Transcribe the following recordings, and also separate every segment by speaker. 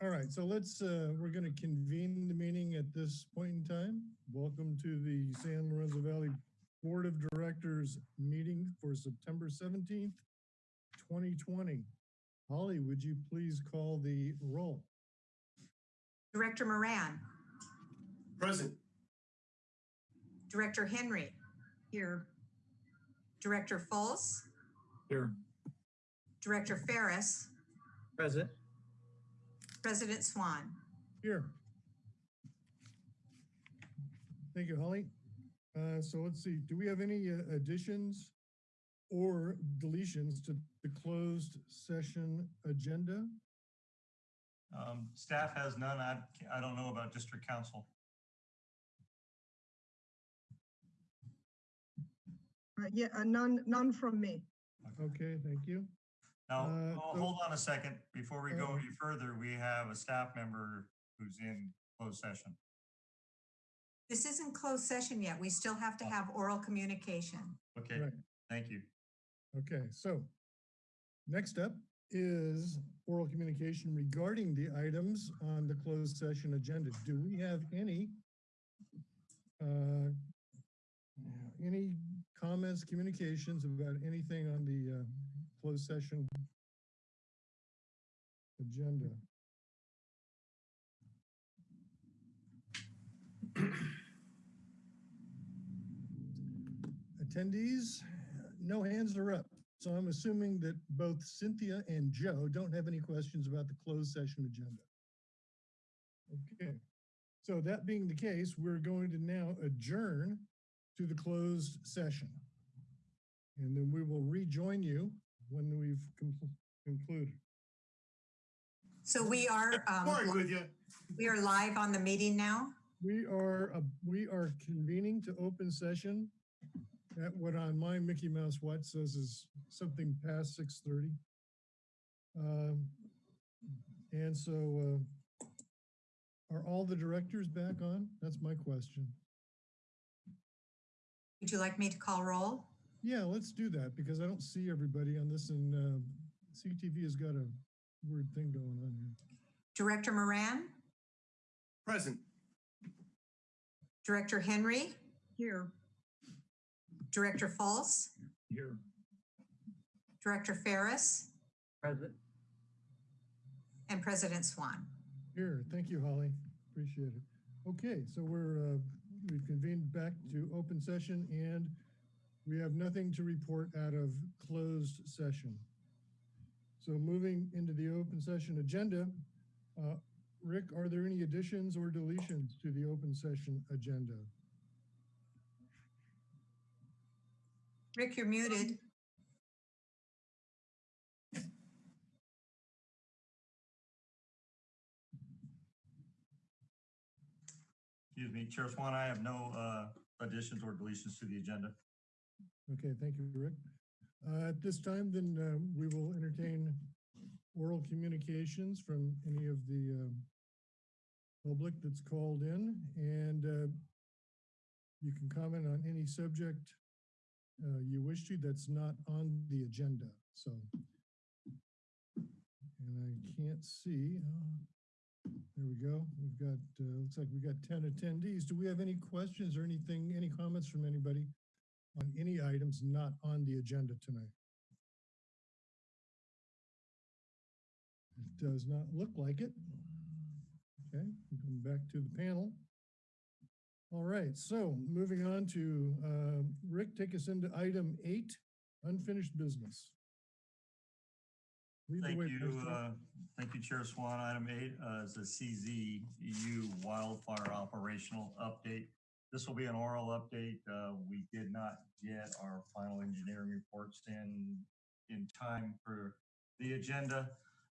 Speaker 1: All right, so let's, uh, we're going to convene the meeting at this point in time. Welcome to the San Lorenzo Valley Board of Directors meeting for September 17th, 2020. Holly, would you please call the roll?
Speaker 2: Director Moran,
Speaker 3: Present.
Speaker 2: Director Henry. Here. Director Fultz,
Speaker 3: Here.
Speaker 2: Director Ferris,
Speaker 3: Present.
Speaker 2: President Swan.
Speaker 1: Here. Thank you, Holly. Uh, so let's see, do we have any uh, additions or deletions to the closed session agenda?
Speaker 4: Um, staff has none. I, I don't know about district counsel.
Speaker 5: Uh, Yeah, uh, none, none from me.
Speaker 1: Okay, thank you.
Speaker 4: Now,
Speaker 1: Uh,
Speaker 4: oh, hold on a second. Before we go
Speaker 1: Uh,
Speaker 4: any further, we have a staff member who's in closed session.
Speaker 2: This isn't closed session yet. We still have to have oral communication.
Speaker 4: Okay,
Speaker 1: Right.
Speaker 4: thank you.
Speaker 1: Okay, so next up is oral communication regarding the items on the closed session agenda. Do we have any uh, any comments, communications about anything on the uh, closed session agenda? Attendees, no hands are up. So I'm assuming that both Cynthia and Joe don't have any questions about the closed session agenda. Okay, so that being the case, we're going to now adjourn to the closed session. And then we will rejoin you when we've con- concluded.
Speaker 2: So we are, um,
Speaker 3: with you.
Speaker 2: we are live on the meeting now.
Speaker 1: We are, uh, we are convening to open session at what on my Mickey Mouse watch says is something past six thirty. Um, and so, uh, are all the directors back on? That's my question.
Speaker 2: Would you like me to call roll?
Speaker 1: Yeah, let's do that because I don't see everybody on this and, uh, CTV has got a weird thing going on here.
Speaker 2: Director Moran,
Speaker 3: Present.
Speaker 2: Director Henry,
Speaker 5: Here,
Speaker 2: Director Falls?
Speaker 3: Here.
Speaker 2: Director Ferris,
Speaker 3: Present.
Speaker 2: and President Swan.
Speaker 1: Here, thank you, Holly. Appreciate it. Okay, so we're, uh, we've convened back to open session and we have nothing to report out of closed session. So moving into the open session agenda, uh, Rick, are there any additions or deletions to the open session agenda?
Speaker 2: Rick, you're muted.
Speaker 4: Excuse me, Chair Swan, I have no, uh, additions or deletions to the agenda.
Speaker 1: Okay, thank you, Rick. Uh, At this time, then uh, we will entertain oral communications from any of the um, public that's called in, and uh, you can comment on any subject uh, you wish to that's not on the agenda, so. And I can't see. uh, There we go. We've got, uh, looks like we've got 10 attendees. Do we have any questions or anything, any comments from anybody? On any items not on the agenda tonight? It does not look like it. Okay, come back to the panel. All right, so moving on to, uh, Rick, take us into item eight, unfinished business. Lead
Speaker 4: Thank you, uh, thank you, Chair Swan. Item eight uh, is a CZU wildfire operational update. This will be an oral update. Uh, We did not get our final engineering reports in, in time for the agenda,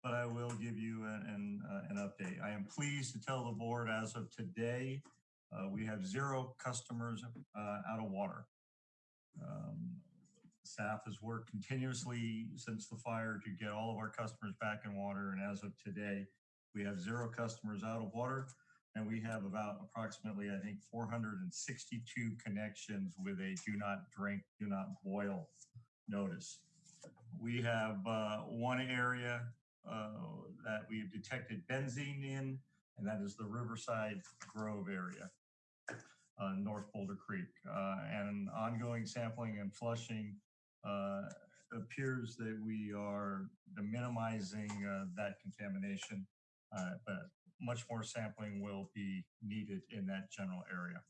Speaker 4: but I will give you an, an, uh, an update. I am pleased to tell the board as of today, uh, we have zero customers uh, out of water. Um, Staff has worked continuously since the fire to get all of our customers back in water. And as of today, we have zero customers out of water. And we have about approximately, I think, 462 connections with a do not drink, do not boil notice. We have uh, one area uh, that we have detected benzene in, and that is the Riverside Grove area, uh, North Boulder Creek. Uh, and ongoing sampling and flushing uh, appears that we are minimizing uh, that contamination, but much more sampling will be needed in that general area.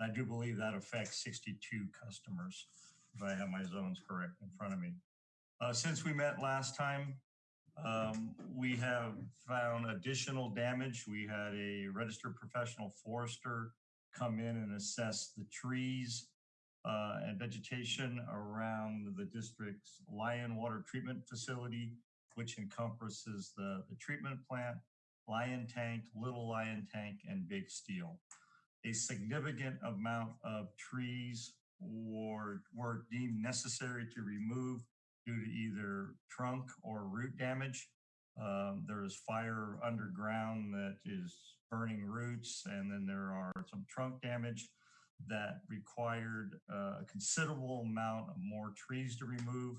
Speaker 4: I do believe that affects 62 customers, if I have my zones correct in front of me. Uh, Since we met last time, um, we have found additional damage. We had a registered professional forester come in and assess the trees uh, and vegetation around the district's Lyon Water Treatment Facility, which encompasses the, the treatment plant, Lyon Tank, Little Lyon Tank, and Big Steel. A significant amount of trees were, were deemed necessary to remove due to either trunk or root damage. Um, there is fire underground that is burning roots, and then there are some trunk damage that required uh, a considerable amount of more trees to remove.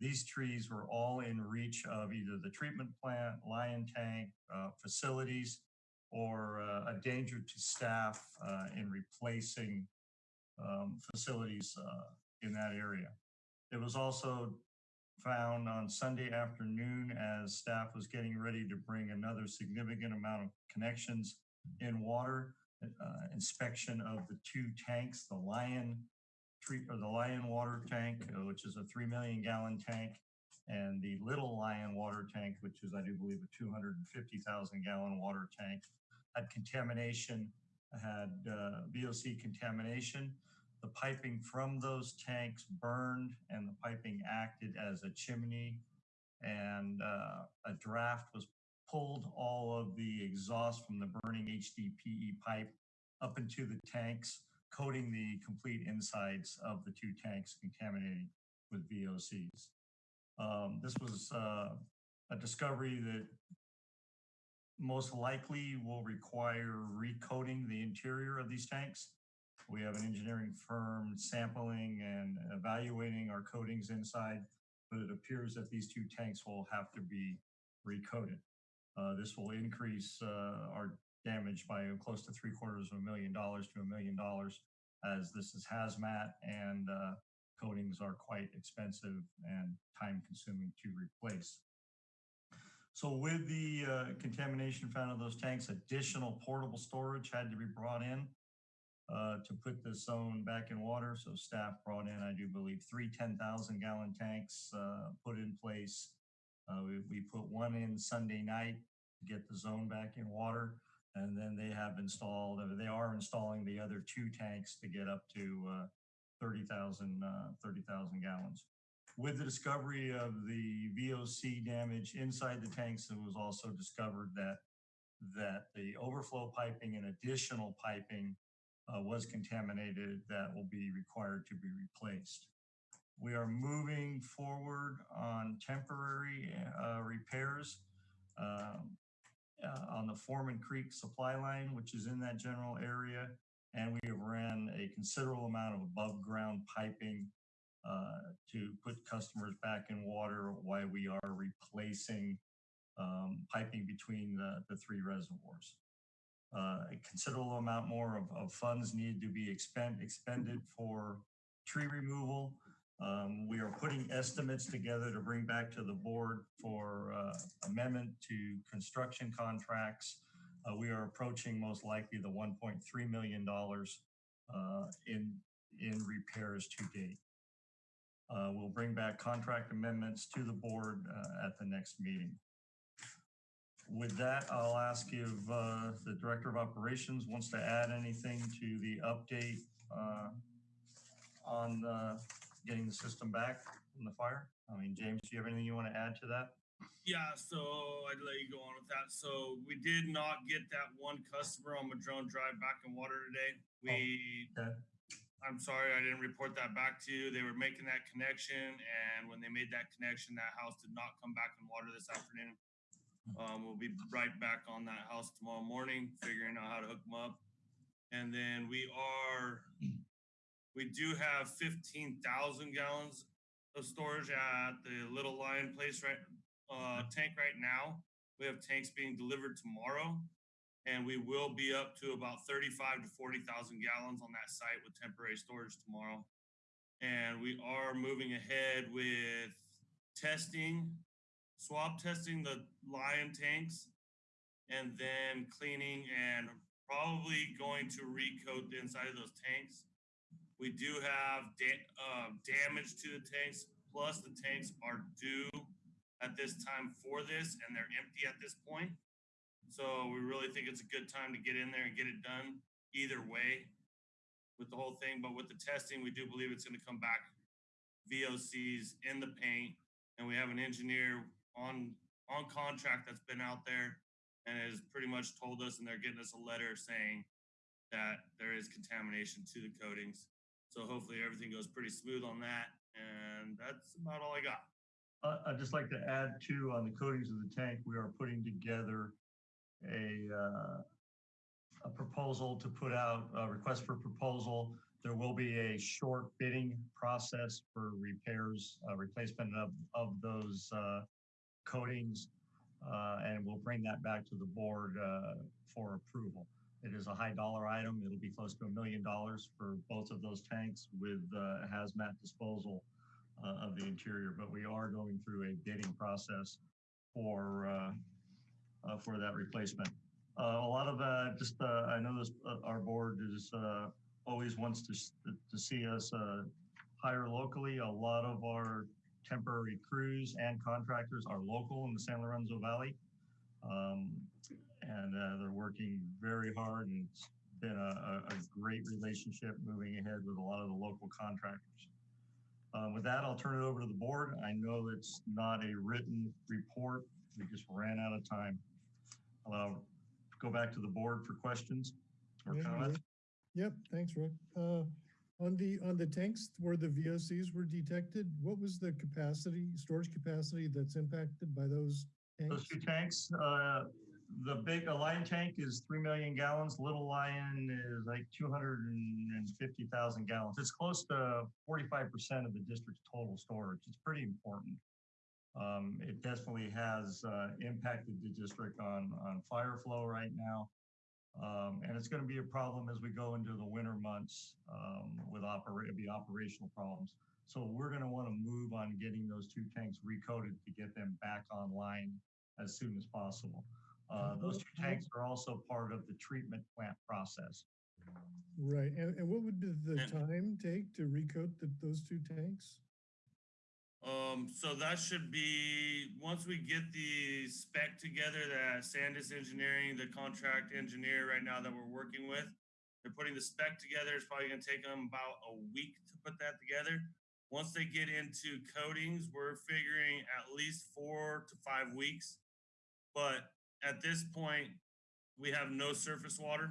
Speaker 4: These trees were all in reach of either the treatment plant, Lyon tank, uh, facilities, or uh, a danger to staff uh, in replacing um, facilities uh, in that area. It was also found on Sunday afternoon as staff was getting ready to bring another significant amount of connections in water, uh, inspection of the two tanks, the Lyon treat, or the Lyon water tank, uh, which is a three million gallon tank, and the Little Lyon water tank, which is, I do believe, a two hundred and fifty thousand gallon water tank, had contamination, had uh, VOC contamination. The piping from those tanks burned and the piping acted as a chimney. And uh, a draft was pulled all of the exhaust from the burning HDPE pipe up into the tanks, coating the complete insides of the two tanks contaminated with VOCs. Um, this was uh, a discovery that most likely will require recoating the interior of these tanks. We have an engineering firm sampling and evaluating our coatings inside, but it appears that these two tanks will have to be recoated. Uh, this will increase uh, our damage by close to three quarters of a million dollars to a million dollars as this is hazmat and uh, coatings are quite expensive and time consuming to replace. So with the uh, contamination found in those tanks, additional portable storage had to be brought in uh, to put the zone back in water. So staff brought in, I do believe, three 10,000 gallon tanks uh, put in place. Uh, we, we put one in Sunday night to get the zone back in water. And then they have installed, uh, they are installing the other two tanks to get up to uh, 30,000 uh, 30,000 gallons. With the discovery of the VOC damage inside the tanks, it was also discovered that that the overflow piping and additional piping uh, was contaminated that will be required to be replaced. We are moving forward on temporary uh, repairs um, uh, on the Foreman Creek supply line, which is in that general area. And we have ran a considerable amount of above ground piping uh, to put customers back in water while we are replacing um, piping between the, the three reservoirs. Uh, a considerable amount more of, of funds needed to be expend, expended for tree removal. Um, we are putting estimates together to bring back to the board for uh, amendment to construction contracts. Uh, we are approaching most likely the $1.3 million uh, in, in repairs to date. Uh, we'll bring back contract amendments to the board uh, at the next meeting. With that, I'll ask if uh, the Director of Operations wants to add anything to the update on uh, getting the system back from the fire. I mean, James, do you have anything you want to add to that?
Speaker 6: Yeah, so I'd let you go on with that. So we did not get that one customer on Madrone Drive back in water today. We,
Speaker 4: Okay.
Speaker 6: I'm sorry, I didn't report that back to you. They were making that connection and when they made that connection, that house did not come back in water this afternoon. Um, we'll be right back on that house tomorrow morning, figuring out how to hook them up. And then we are, we do have fifteen thousand gallons of storage at the Little Lyon place, right? uh, tank right now. We have tanks being delivered tomorrow. And we will be up to about thirty-five to forty thousand gallons on that site with temporary storage tomorrow. And we are moving ahead with testing, swab testing the Lyon tanks. And then cleaning and probably going to recoat the inside of those tanks. We do have da- uh, damage to the tanks, plus the tanks are due at this time for this and they're empty at this point. So we really think it's a good time to get in there and get it done either way with the whole thing. But with the testing, we do believe it's gonna come back VOCs in the paint. And we have an engineer on, on contract that's been out there and has pretty much told us, and they're getting us a letter saying that there is contamination to the coatings. So hopefully everything goes pretty smooth on that. And that's about all I got.
Speaker 4: Uh, I'd just like to add too, on the coatings of the tank, we are putting together a, uh, a proposal to put out, a request for proposal. There will be a short bidding process for repairs, uh, replacement of, of those, uh, coatings. Uh, and we'll bring that back to the board, uh, for approval. It is a high dollar item. It'll be close to a million dollars for both of those tanks with, uh, hazmat disposal uh, of the interior, but we are going through a bidding process for, uh, uh, for that replacement. Uh, a lot of, uh, just, I know this, our board is, always wants to, to see us, hire locally. A lot of our temporary crews and contractors are local in the San Lorenzo Valley. Um, and, uh, they're working very hard and it's been a, a, great relationship moving ahead with a lot of the local contractors. Um, with that, I'll turn it over to the board. I know it's not a written report. We just ran out of time. I'll uh, go back to the board for questions or
Speaker 1: you,
Speaker 4: comments.
Speaker 1: Yep, thanks, Rick. Uh, on the, on the tanks where the VOCs were detected, what was the capacity, storage capacity that's impacted by those tanks?
Speaker 4: Those two tanks, uh, the big, Lyon tank is three million gallons, little Lyon is like two hundred and fifty thousand gallons. It's close to forty-five percent of the district's total storage. It's pretty important. Um, it definitely has, uh, impacted the district on, on fire flow right now. Um, and it's gonna be a problem as we go into the winter months, um, with operate, be operational problems. So we're gonna wanna move on getting those two tanks recoated to get them back online as soon as possible. Uh, those two tanks are also part of the treatment plant process.
Speaker 1: Right, and, and what would the the
Speaker 6: And-
Speaker 1: time take to recoat the, those two tanks?
Speaker 6: Um, so that should be, once we get the spec together, that Sandus Engineering, the contract engineer right now that we're working with, they're putting the spec together. It's probably gonna take them about a week to put that together. Once they get into coatings, we're figuring at least four to five weeks. But at this point, we have no surface water.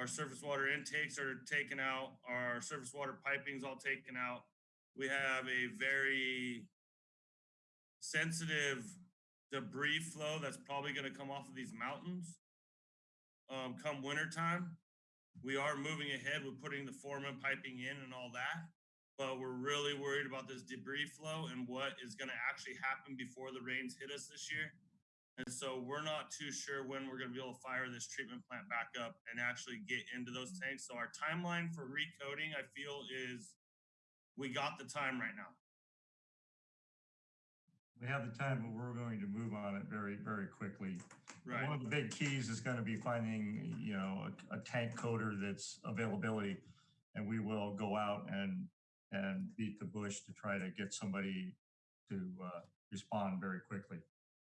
Speaker 6: Our surface water intakes are taken out, our surface water piping's all taken out we have a very sensitive debris flow that's probably going to come off of these mountains um, come wintertime. We are moving ahead with putting the foreman piping in and all that, but we're really worried about this debris flow and what is going to actually happen before the rains hit us this year. And so we're not too sure when we're going to be able to fire this treatment plant back up and actually get into those tanks. So our timeline for recoating, I feel, is we got the time right now.
Speaker 4: We have the time, but we're going to move on it very, very quickly.
Speaker 6: Right.
Speaker 4: One of the big keys is gonna be finding, you know, a, a tank coater that's availability. And we will go out and, and beat the bush to try to get somebody to, uh, respond very quickly.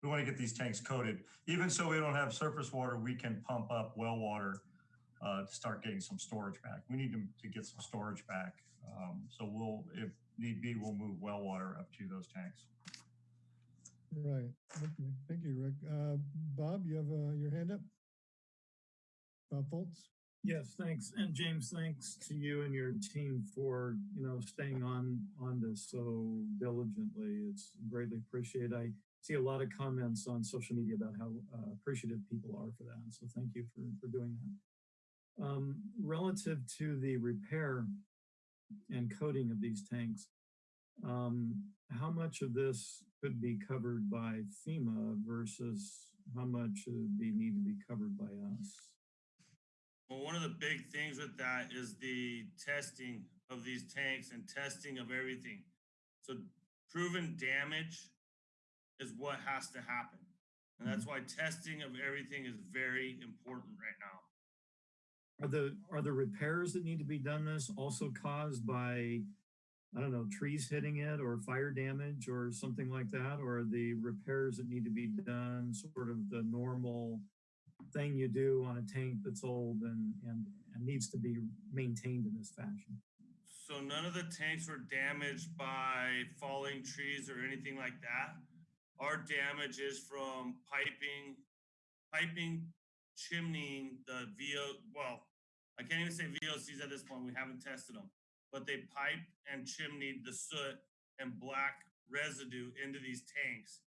Speaker 4: We want to get these tanks coated, even so we don't have surface water, we can pump up well water uh, to start getting some storage back. We need to, to get some storage back. Um, so we'll, if need be, we'll move well water up to those tanks.
Speaker 1: Right, okay, thank you, Rick. Uh, Bob, you have, uh, your hand up? Bob Fultz?
Speaker 7: Yes, thanks. And James, thanks to you and your team for, you know, staying on, on this so diligently. It's greatly appreciated. I see a lot of comments on social media about how uh, appreciative people are for that. So thank you for, for doing that. Um, relative to the repair and coating of these tanks, um, how much of this could be covered by FEMA versus how much would be, need to be covered by us?
Speaker 6: Well, one of the big things with that is the testing of these tanks and testing of everything. So proven damage is what has to happen. And that's mm-hmm. why testing of everything is very important right now.
Speaker 7: Are the, are the repairs that need to be done this also caused by, I don't know, trees hitting it or fire damage or something like that? Or are the repairs that need to be done sort of the normal thing you do on a tank that's old and, and, and needs to be maintained in this fashion?
Speaker 6: So none of the tanks were damaged by falling trees or anything like that. Our damage is from piping, piping, chimneying the VO, well, I can't even say VOCs at this point, we haven't tested them. But they pipe and chimneyed the soot and black residue into these tanks.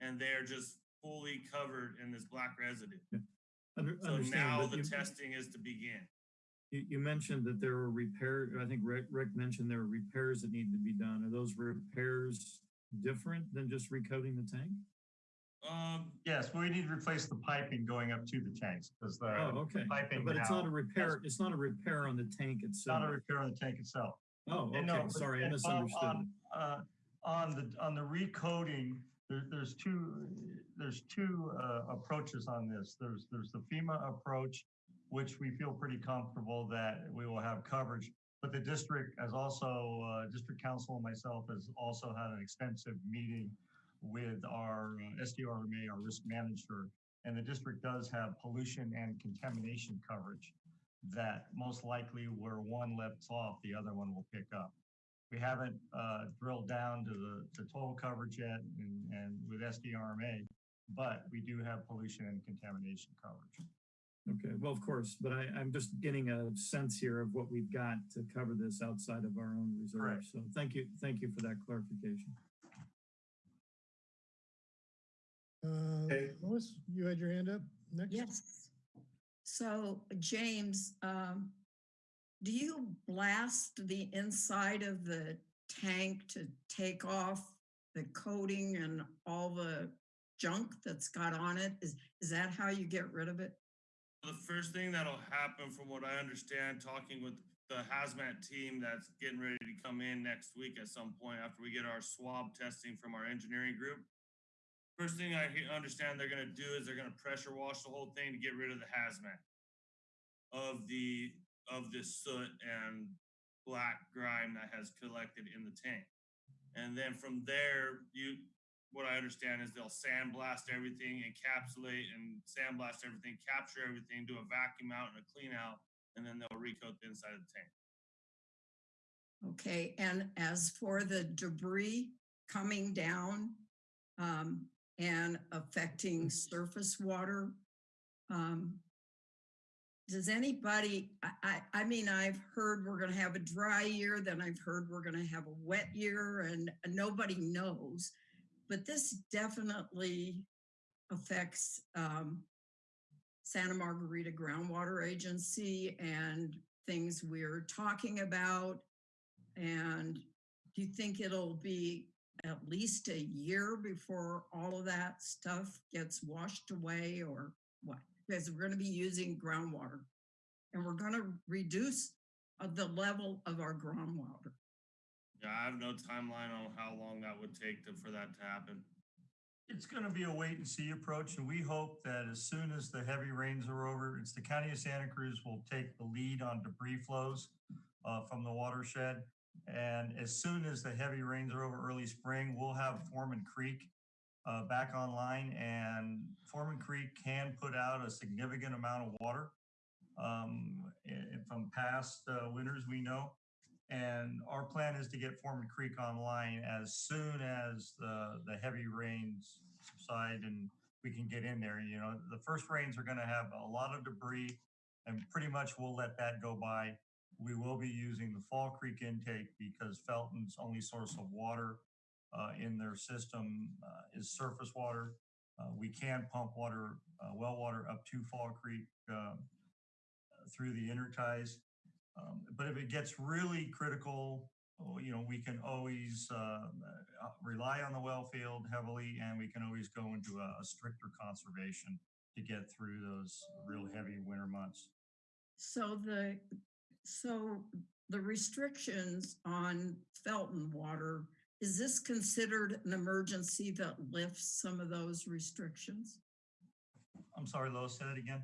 Speaker 6: And they are just fully covered in this black residue.
Speaker 7: Under-
Speaker 6: So now the
Speaker 7: you-
Speaker 6: testing is to begin.
Speaker 7: You, you mentioned that there were repairs. I think Rick, Rick mentioned there were repairs that need to be done. Are those repairs different than just recoating the tank?
Speaker 6: Um,
Speaker 4: Yes, we need to replace the piping going up to the tanks because the,
Speaker 7: Oh, okay.
Speaker 4: piping
Speaker 7: But it's not a repair, it's not a repair on the tank
Speaker 4: it's
Speaker 7: itself.
Speaker 4: not a repair on the tank itself.
Speaker 7: Oh,
Speaker 4: And no,
Speaker 7: okay, sorry, I misunderstood.
Speaker 4: On, uh, on the, on the recoating, there, there's two, there's two, uh, approaches on this. There's, there's the FEMA approach, which we feel pretty comfortable that we will have coverage. But the district has also, uh, district counsel and myself has also had an extensive meeting with our uh, SDRMA, our risk manager. And the district does have pollution and contamination coverage that most likely where one lets off, the other one will pick up. We haven't uh, drilled down to the, the total coverage yet and, and with SDRMA, but we do have pollution and contamination coverage.
Speaker 7: Okay, well, of course, but I, I'm just getting a sense here of what we've got to cover this outside of our own reserve.
Speaker 4: Correct.
Speaker 7: So thank you, thank you for that clarification.
Speaker 1: Uh,
Speaker 3: Okay.
Speaker 1: Lois, you had your hand up next?
Speaker 8: Yes. So, James, um, do you blast the inside of the tank to take off the coating and all the junk that's got on it? Is, is that how you get rid of it?
Speaker 6: The first thing that'll happen, from what I understand, talking with the hazmat team that's getting ready to come in next week at some point after we get our swab testing from our engineering group. First thing I understand they're gonna do is they're gonna pressure wash the whole thing to get rid of the hazmat of the, of this soot and black grime that has collected in the tank. And then from there, you, what I understand is they'll sandblast everything, encapsulate and sandblast everything, capture everything, do a vacuum out and a clean out, and then they'll recoat the inside of the tank.
Speaker 8: Okay, and as for the debris coming down um, and affecting surface water, um, does anybody, I, I, I mean, I've heard we're gonna have a dry year, then I've heard we're gonna have a wet year and nobody knows. But this definitely affects um, Santa Margarita Groundwater Agency and things we're talking about. And do you think it'll be at least a year before all of that stuff gets washed away or what? Because we're gonna be using groundwater. And we're gonna reduce uh, the level of our groundwater.
Speaker 6: Yeah, I have no timeline on how long that would take to, for that to happen.
Speaker 4: It's gonna be a wait and see approach, and we hope that as soon as the heavy rains are over, it's the county of Santa Cruz will take the lead on debris flows uh, from the watershed. And as soon as the heavy rains are over early spring, we'll have Foreman Creek uh, back online, and Foreman Creek can put out a significant amount of water um, from past uh, winters, we know. And our plan is to get Foreman Creek online as soon as the, the heavy rains subside and we can get in there. You know, the first rains are gonna have a lot of debris and pretty much we'll let that go by. We will be using the Fall Creek intake because Felton's only source of water uh, in their system uh, is surface water. Uh, we can pump water, uh, well water up to Fall Creek um, through the interties. Um, but if it gets really critical, oh, you know, we can always, uh, uh, rely on the well field heavily and we can always go into a a stricter conservation to get through those real heavy winter months.
Speaker 8: So the, so the restrictions on Felton water, is this considered an emergency that lifts some of those restrictions?
Speaker 4: I'm sorry, Lois, say that again?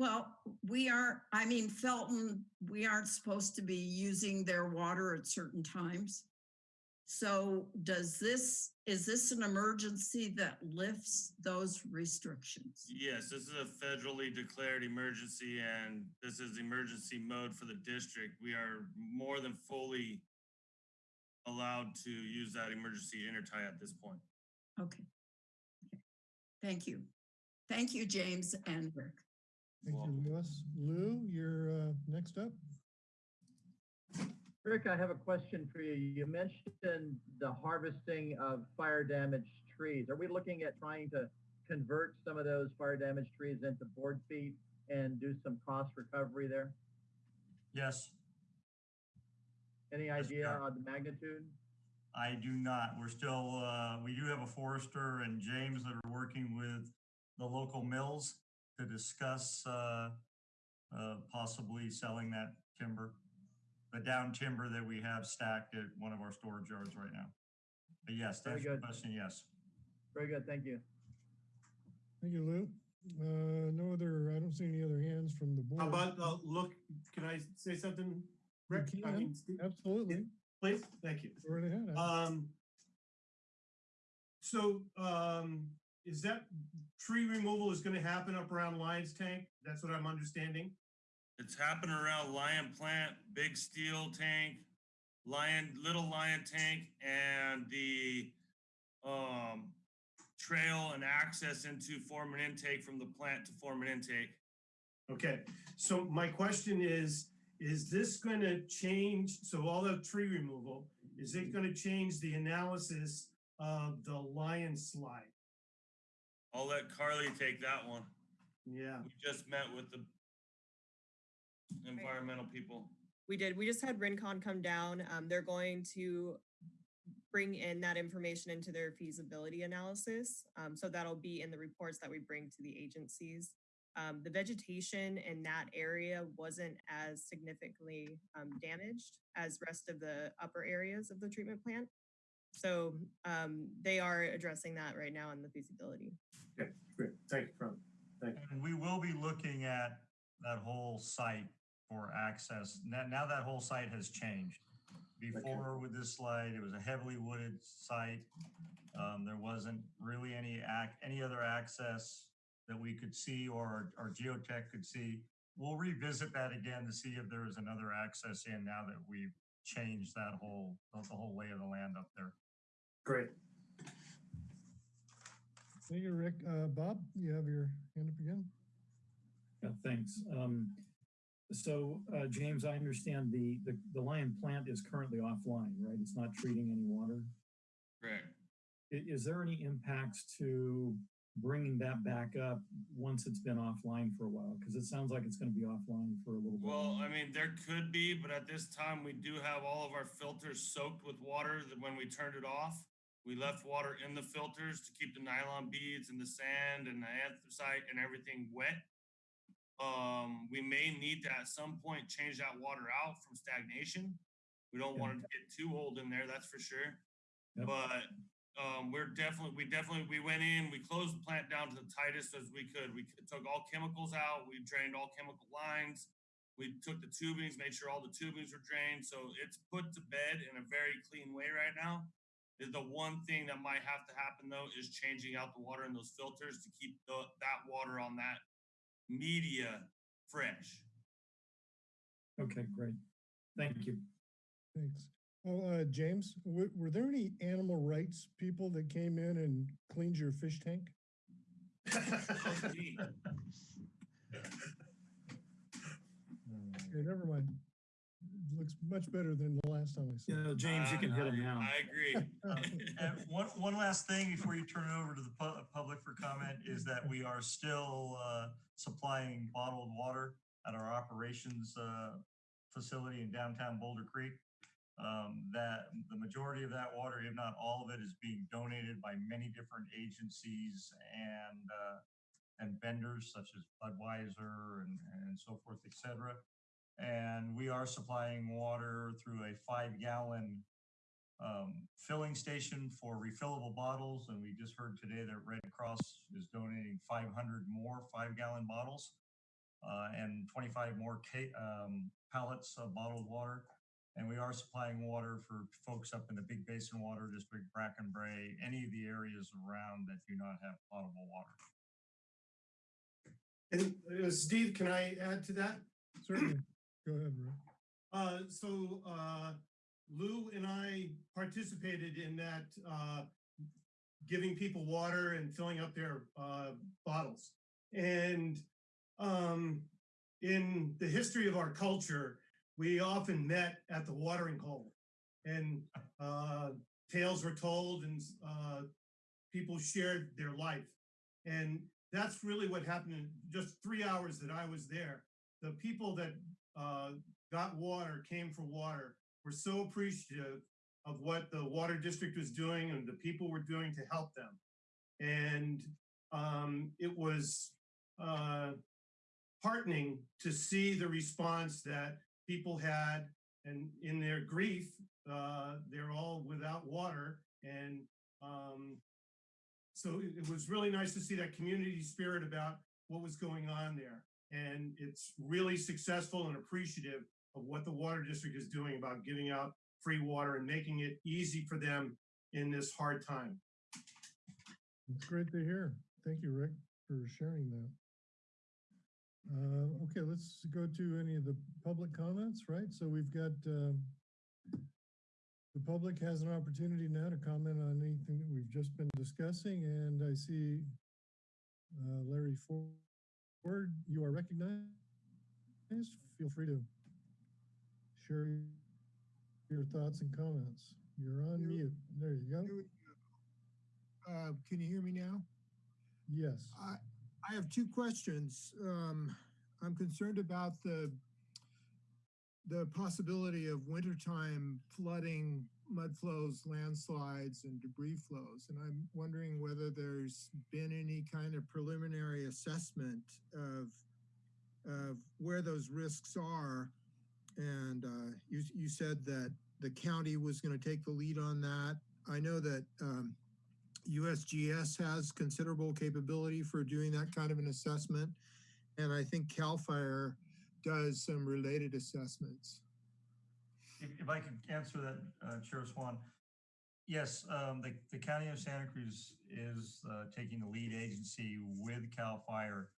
Speaker 8: Well, we aren't, I mean, Felton, we aren't supposed to be using their water at certain times. So does this, is this an emergency that lifts those restrictions?
Speaker 6: Yes, this is a federally declared emergency and this is emergency mode for the district. We are more than fully allowed to use that emergency intertie at this point.
Speaker 8: Okay. Okay. Thank you. Thank you, James and Rick.
Speaker 1: Thank you, Lois. Lou, you're uh, next up.
Speaker 3: Rick, I have a question for you. You mentioned the harvesting of fire damaged trees. Are we looking at trying to convert some of those fire damaged trees into board feet and do some cost recovery there?
Speaker 4: Yes,
Speaker 3: Any
Speaker 4: Yes,
Speaker 3: idea on the magnitude?
Speaker 4: I do not. We're still, uh, we do have a forester and James that are working with the local mills to discuss, uh, uh, possibly selling that timber, the down timber that we have stacked at one of our storage yards right now. But yes,
Speaker 3: Very
Speaker 4: that's your
Speaker 3: good.
Speaker 4: question, yes.
Speaker 3: Very good, thank you.
Speaker 1: Thank you, Lou. Uh, no other, I don't see any other hands from the board.
Speaker 9: How about, uh, look, can I say something? Rick?
Speaker 1: You
Speaker 9: I mean, Steve,
Speaker 1: Absolutely.
Speaker 9: Please, thank you.
Speaker 1: Go right ahead.
Speaker 9: Um, so, um, is that tree removal is gonna happen up around Lyons Tank? That's what I'm understanding?
Speaker 6: It's happening around Lyon Plant, Big Steel Tank, Lyon, Little Lyon Tank, and the um trail and access into Foreman intake from the plant to Foreman intake.
Speaker 9: Okay, so my question is, is this gonna change, so all the tree removal, is it gonna change the analysis of the Lyon slide?
Speaker 6: I'll let Carly take that one.
Speaker 9: Yeah,
Speaker 6: We just met with the environmental people.
Speaker 10: We did. We just had Rincon come down. Um, they're going to bring in that information into their feasibility analysis. Um, so that'll be in the reports that we bring to the agencies. Um, the vegetation in that area wasn't as significantly um, damaged as rest of the upper areas of the treatment plant. So um, they are addressing that right now in the feasibility.
Speaker 9: okay, great, thank you, Carmen.
Speaker 4: And we will be looking at that whole site for access. Now, now that whole site has changed. Before with this slide, it was a heavily wooded site. Um, there wasn't really any act, any other access that we could see or our geotech could see. We'll revisit that again to see if there is another access in now that we've changed that whole, the whole lay of the land up there.
Speaker 9: Great.
Speaker 1: Thank you, Rick. Uh, Bob, you have your hand up again?
Speaker 7: Yeah, thanks. Um, so, uh, James, I understand the, the, the Lyon plant is currently offline, right? It's not treating any water.
Speaker 6: Correct.
Speaker 7: I- Is, there any impacts to bringing that back up once it's been offline for a while? Because it sounds like it's going to be offline for a little bit.
Speaker 6: Well, I mean, there could be, but at this time, we do have all of our filters soaked with water that when we turned it off. We left water in the filters to keep the nylon beads and the sand and the anthracite and everything wet. Um, we may need to at some point change that water out from stagnation. We don't want it to get too old in there, that's for sure.
Speaker 7: Yep.
Speaker 6: But um, we're definitely, we definitely, we went in, we closed the plant down to the tightest as we could. We took all chemicals out, we drained all chemical lines. We took the tubings, made sure all the tubings were drained, so it's put to bed in a very clean way right now. The- The one thing that might have to happen though is changing out the water in those filters to keep the, that water on that media fresh.
Speaker 7: Okay, great. Thank you.
Speaker 1: Thanks. Oh, uh, James, were, were there any animal rights people that came in and cleaned your fish tank? Okay, never mind. It Looks much better than the last time I saw
Speaker 7: You
Speaker 1: it.
Speaker 7: know, James, you can hit
Speaker 6: uh,
Speaker 7: him now.
Speaker 6: I agree.
Speaker 4: And one, one last thing before you turn it over to the pu- public for comment is that we are still uh, supplying bottled water at our operations uh, facility in downtown Boulder Creek. Um, that the majority of that water, if not all of it, is being donated by many different agencies and, uh, and vendors such as Budweiser and, and so forth, et cetera. And we are supplying water through a five gallon um, filling station for refillable bottles. And we just heard today that Red Cross is donating 500 more five gallon bottles uh, and 25 more ca- um, pallets of bottled water. And we are supplying water for folks up in the Big Basin Water District, Bracken Brae, any of the areas around that do not have potable water.
Speaker 9: And uh, Steve, can I add to that?
Speaker 1: Certainly. Go ahead, Rick.
Speaker 9: Uh, so, uh, Lou and I participated in that, uh, giving people water and filling up their, uh, bottles. And, um, in the history of our culture, we often met at the watering hole and, uh, tales were told and, uh, people shared their life. And that's really what happened in just three hours that I was there. The people that uh, got water, came for water, were so appreciative of what the water district was doing and the people were doing to help them. And um, it was uh, heartening to see the response that people had and in their grief, uh, they're all without water. And um, so it, it was really nice to see that community spirit about what was going on there. And it's really successful and appreciative of what the water district is doing about giving out free water and making it easy for them in this hard time.
Speaker 1: It's great to hear. Thank you, Rick, for sharing that. Uh, okay, let's go to any of the public comments, right? So we've got, um, the public has an opportunity now to comment on anything that we've just been discussing, and I see uh, Larry Ford, you are recognized. Feel free to share your thoughts and comments. You're on mute. There you go.
Speaker 11: Uh, can you hear me now?
Speaker 1: Yes.
Speaker 11: I, I have two questions. Um, I'm concerned about the, the possibility of wintertime flooding, mud flows, landslides, and debris flows. And I'm wondering whether there's been any kind of preliminary assessment of, of where those risks are. And uh, you, you said that the county was going to take the lead on that. I know that um, USGS has considerable capability for doing that kind of an assessment. And I think CAL FIRE does some related assessments.
Speaker 4: If, if I could answer that, uh, Chair Swan. Yes, um, the, the County of Santa Cruz is, uh, taking the lead agency with CAL FIRE.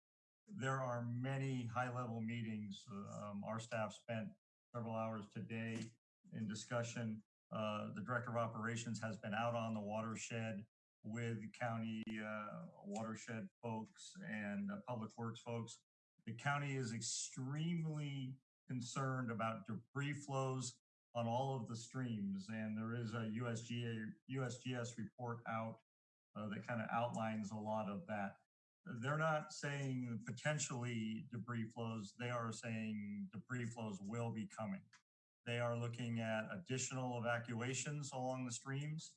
Speaker 4: There are many high-level meetings. Um, our staff spent several hours today in discussion. Uh, the Director of Operations has been out on the watershed with county, uh, watershed folks and uh, Public Works folks. The county is extremely concerned about debris flows on all of the streams. And there is a USGA, USGS report out uh, that kind of outlines a lot of that. They're not saying potentially debris flows. They are saying debris flows will be coming. They are looking at additional evacuations along the streams.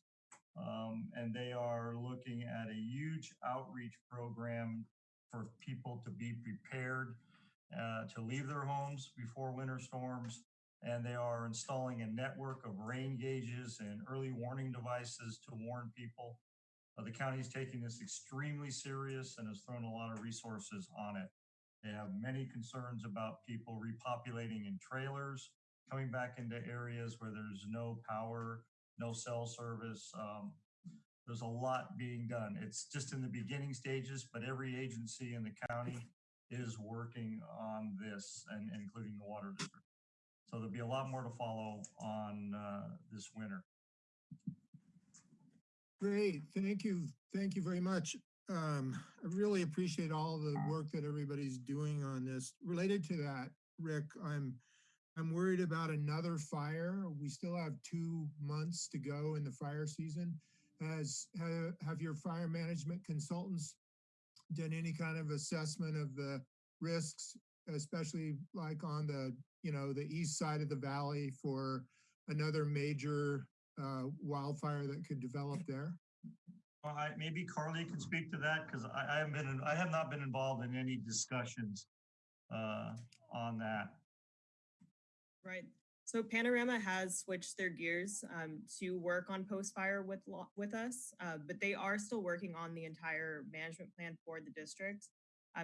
Speaker 4: Um, and they are looking at a huge outreach program for people to be prepared uh, to leave their homes before winter storms. And they are installing a network of rain gauges and early warning devices to warn people. Uh, the county is taking this extremely serious and has thrown a lot of resources on it. They have many concerns about people repopulating in trailers, coming back into areas where there's no power, no cell service. Um, there's a lot being done. It's just in the beginning stages, but every agency in the county is working on this and including the water district. So there'll be a lot more to follow on uh, this winter.
Speaker 11: Great, thank you, thank you very much. Um, I really appreciate all the work that everybody's doing on this. Related to that, Rick, I'm, I'm worried about another fire. We still have two months to go in the fire season. Has, have, your fire management consultants done any kind of assessment of the risks, especially like on the, you know, the east side of the valley for another major uh, wildfire that could develop there?
Speaker 4: Well, I, maybe Carly can speak to that, because I, I haven't been, I have not been involved in any discussions uh, on that.
Speaker 10: Right. So Panorama has switched their gears um, to work on post-fire with with us, uh, but they are still working on the entire management plan for the district.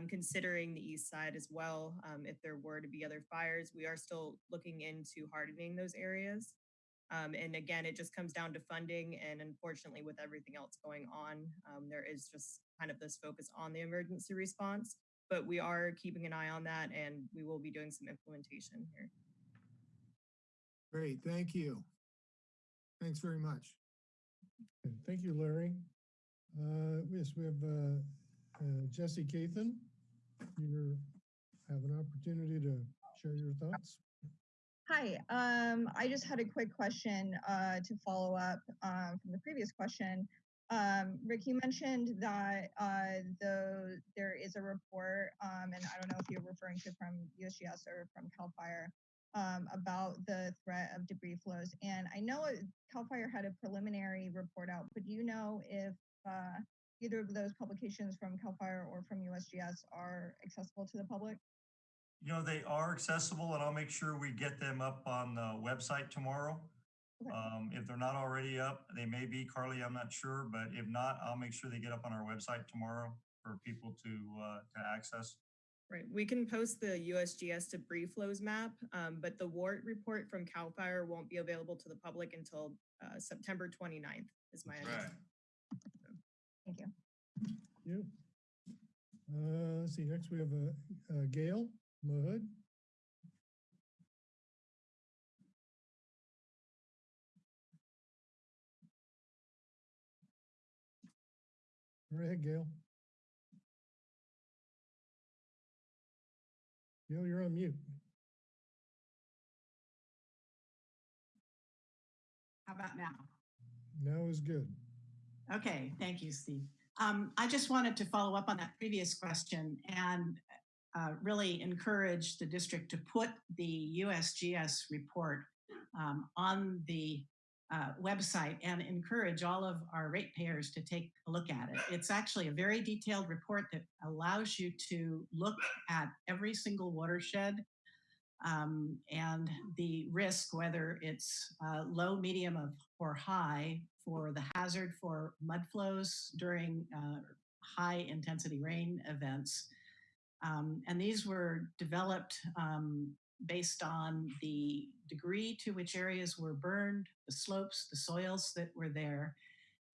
Speaker 10: Considering the east side as well, um, if there were to be other fires, we are still looking into hardening those areas. Um, and again, it just comes down to funding, and unfortunately, with everything else going on, um, there is just kind of this focus on the emergency response. But we are keeping an eye on that, and we will be doing some implementation here.
Speaker 11: Great, thank you. Thanks very much.
Speaker 1: Okay, Thank you, Larry. Uh, Yes, we have uh, uh, Jesse Cathan. You have an opportunity to share your thoughts.
Speaker 12: Hi, um, I just had a quick question uh, to follow up um, from the previous question. Um, Rick, you mentioned that uh, the there is a report, um, and I don't know if you're referring to from USGS or from Cal Fire um, about the threat of debris flows. And I know it- Cal Fire had a preliminary report out, but do you know if uh, either of those publications from Cal Fire or from USGS are accessible to the public?
Speaker 4: You know, they are accessible, and I'll make sure we get them up on the website tomorrow.
Speaker 12: Okay.
Speaker 4: Um, if they're not already up, they may be, Carly, I'm not sure, but if not, I'll make sure they get up on our website tomorrow for people to, uh, to access.
Speaker 10: Right, we can post the USGS debris flows map, um, but the WERT report from CAL FIRE won't be available to the public until uh, September 29th is my understanding.
Speaker 6: Right.
Speaker 10: understanding.
Speaker 12: Thank you.
Speaker 1: Thank You. Uh, Let's see, next we have uh, uh, Gail Mahood. Go ahead, Gail. Gail, you're on mute.
Speaker 13: How about now?
Speaker 1: Now is good.
Speaker 13: Okay, thank you, Steve. Um, I just wanted to follow up on that previous question and uh, really encourage the district to put the USGS report um, on the uh, website and encourage all of our ratepayers to take a look at it. It's actually a very detailed report that allows you to look at every single watershed um, and the risk, whether it's uh, low, medium, of, or high, for the hazard for mud flows during uh, high intensity rain events. Um, and these were developed um, based on the degree to which areas were burned, the slopes, the soils that were there.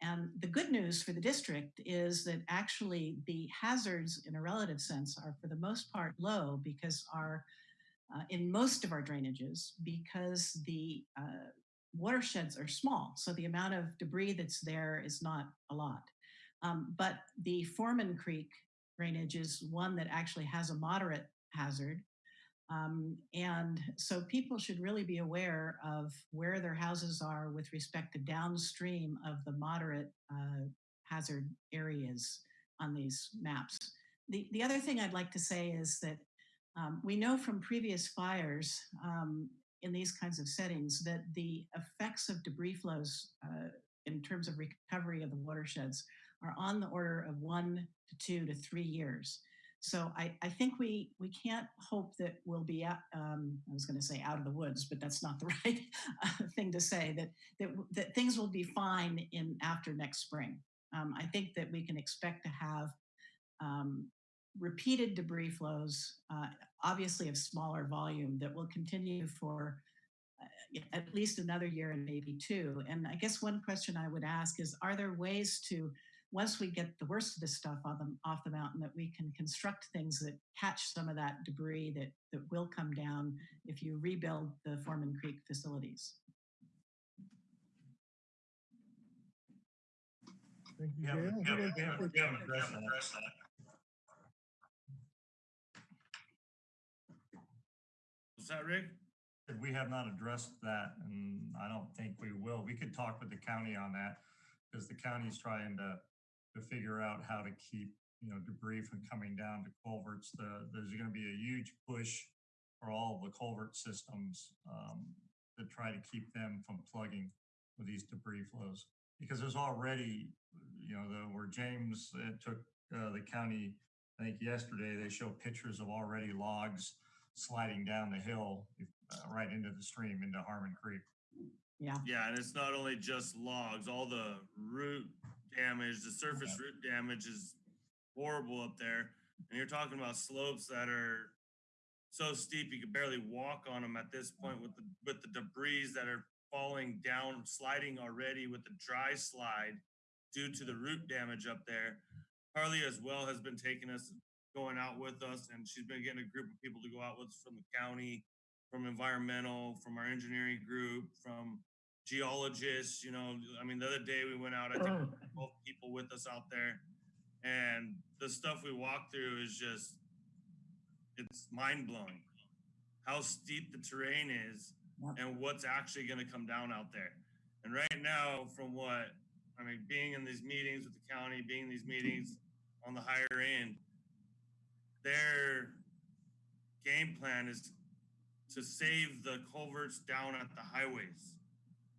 Speaker 13: And the good news for the district is that actually the hazards in a relative sense are for the most part low because our uh, in most of our drainages because the uh, watersheds are small. So the amount of debris that's there is not a lot. Um, but the Foreman Creek drainage is one that actually has a moderate hazard. Um, and so people should really be aware of where their houses are with respect to downstream of the moderate uh, hazard areas on these maps. The, the other thing I'd like to say is that um, we know from previous fires um, in these kinds of settings that the effects of debris flows uh, in terms of recovery of the watersheds are on the order of one to two to three years. So I, I think we we can't hope that we'll be out, um, I was going to say out of the woods, but that's not the right uh, thing to say. That that that things will be fine in after next spring. Um, I think that we can expect to have um, repeated debris flows, uh, obviously of smaller volume, that will continue for uh, at least another year and maybe two. And I guess one question I would ask is, are there ways to, once we get the worst of this stuff off the, off the mountain, that we can construct things that catch some of that debris that, that will come down if you rebuild the Foreman Creek facilities?
Speaker 1: Thank you,
Speaker 4: Yeah,
Speaker 1: Gail.
Speaker 4: we
Speaker 1: Who
Speaker 4: haven't-
Speaker 1: wants
Speaker 4: we
Speaker 1: to
Speaker 4: haven't-
Speaker 1: take
Speaker 4: we haven't addressed that.
Speaker 6: Was that Rick?
Speaker 4: We have not addressed that, and I don't think we will. We could talk with the county on that, because the county's trying to, to figure out how to keep, you know, debris from coming down to culverts. The, there's gonna be a huge push for all of the culvert systems, um, to try to keep them from plugging with these debris flows. Because there's already, you know, the, where James uh, took uh, the county, I think yesterday, they showed pictures of already logs sliding down the hill uh, right into the stream, into Harmon Creek.
Speaker 13: Yeah.
Speaker 6: Yeah, and it's not only just logs, all the root damage, the surface root damage is horrible up there. And you're talking about slopes that are so steep you could barely walk on them at this point with the with the debris that are falling down, sliding already with the dry slide due to the root damage up there. Harley as well has been taking us going out with us and she's been getting a group of people to go out with us from the county, from environmental, from our engineering group, from geologists, you know, I mean, the other day we went out, I think 12 people with us out there and the stuff we walked through is just, it's mind blowing. How steep the terrain is and what's actually going to come down out there. And right now, from what, I mean, being in these meetings with the county, being in these meetings on the higher end, their game plan is to save the culverts down at the highways.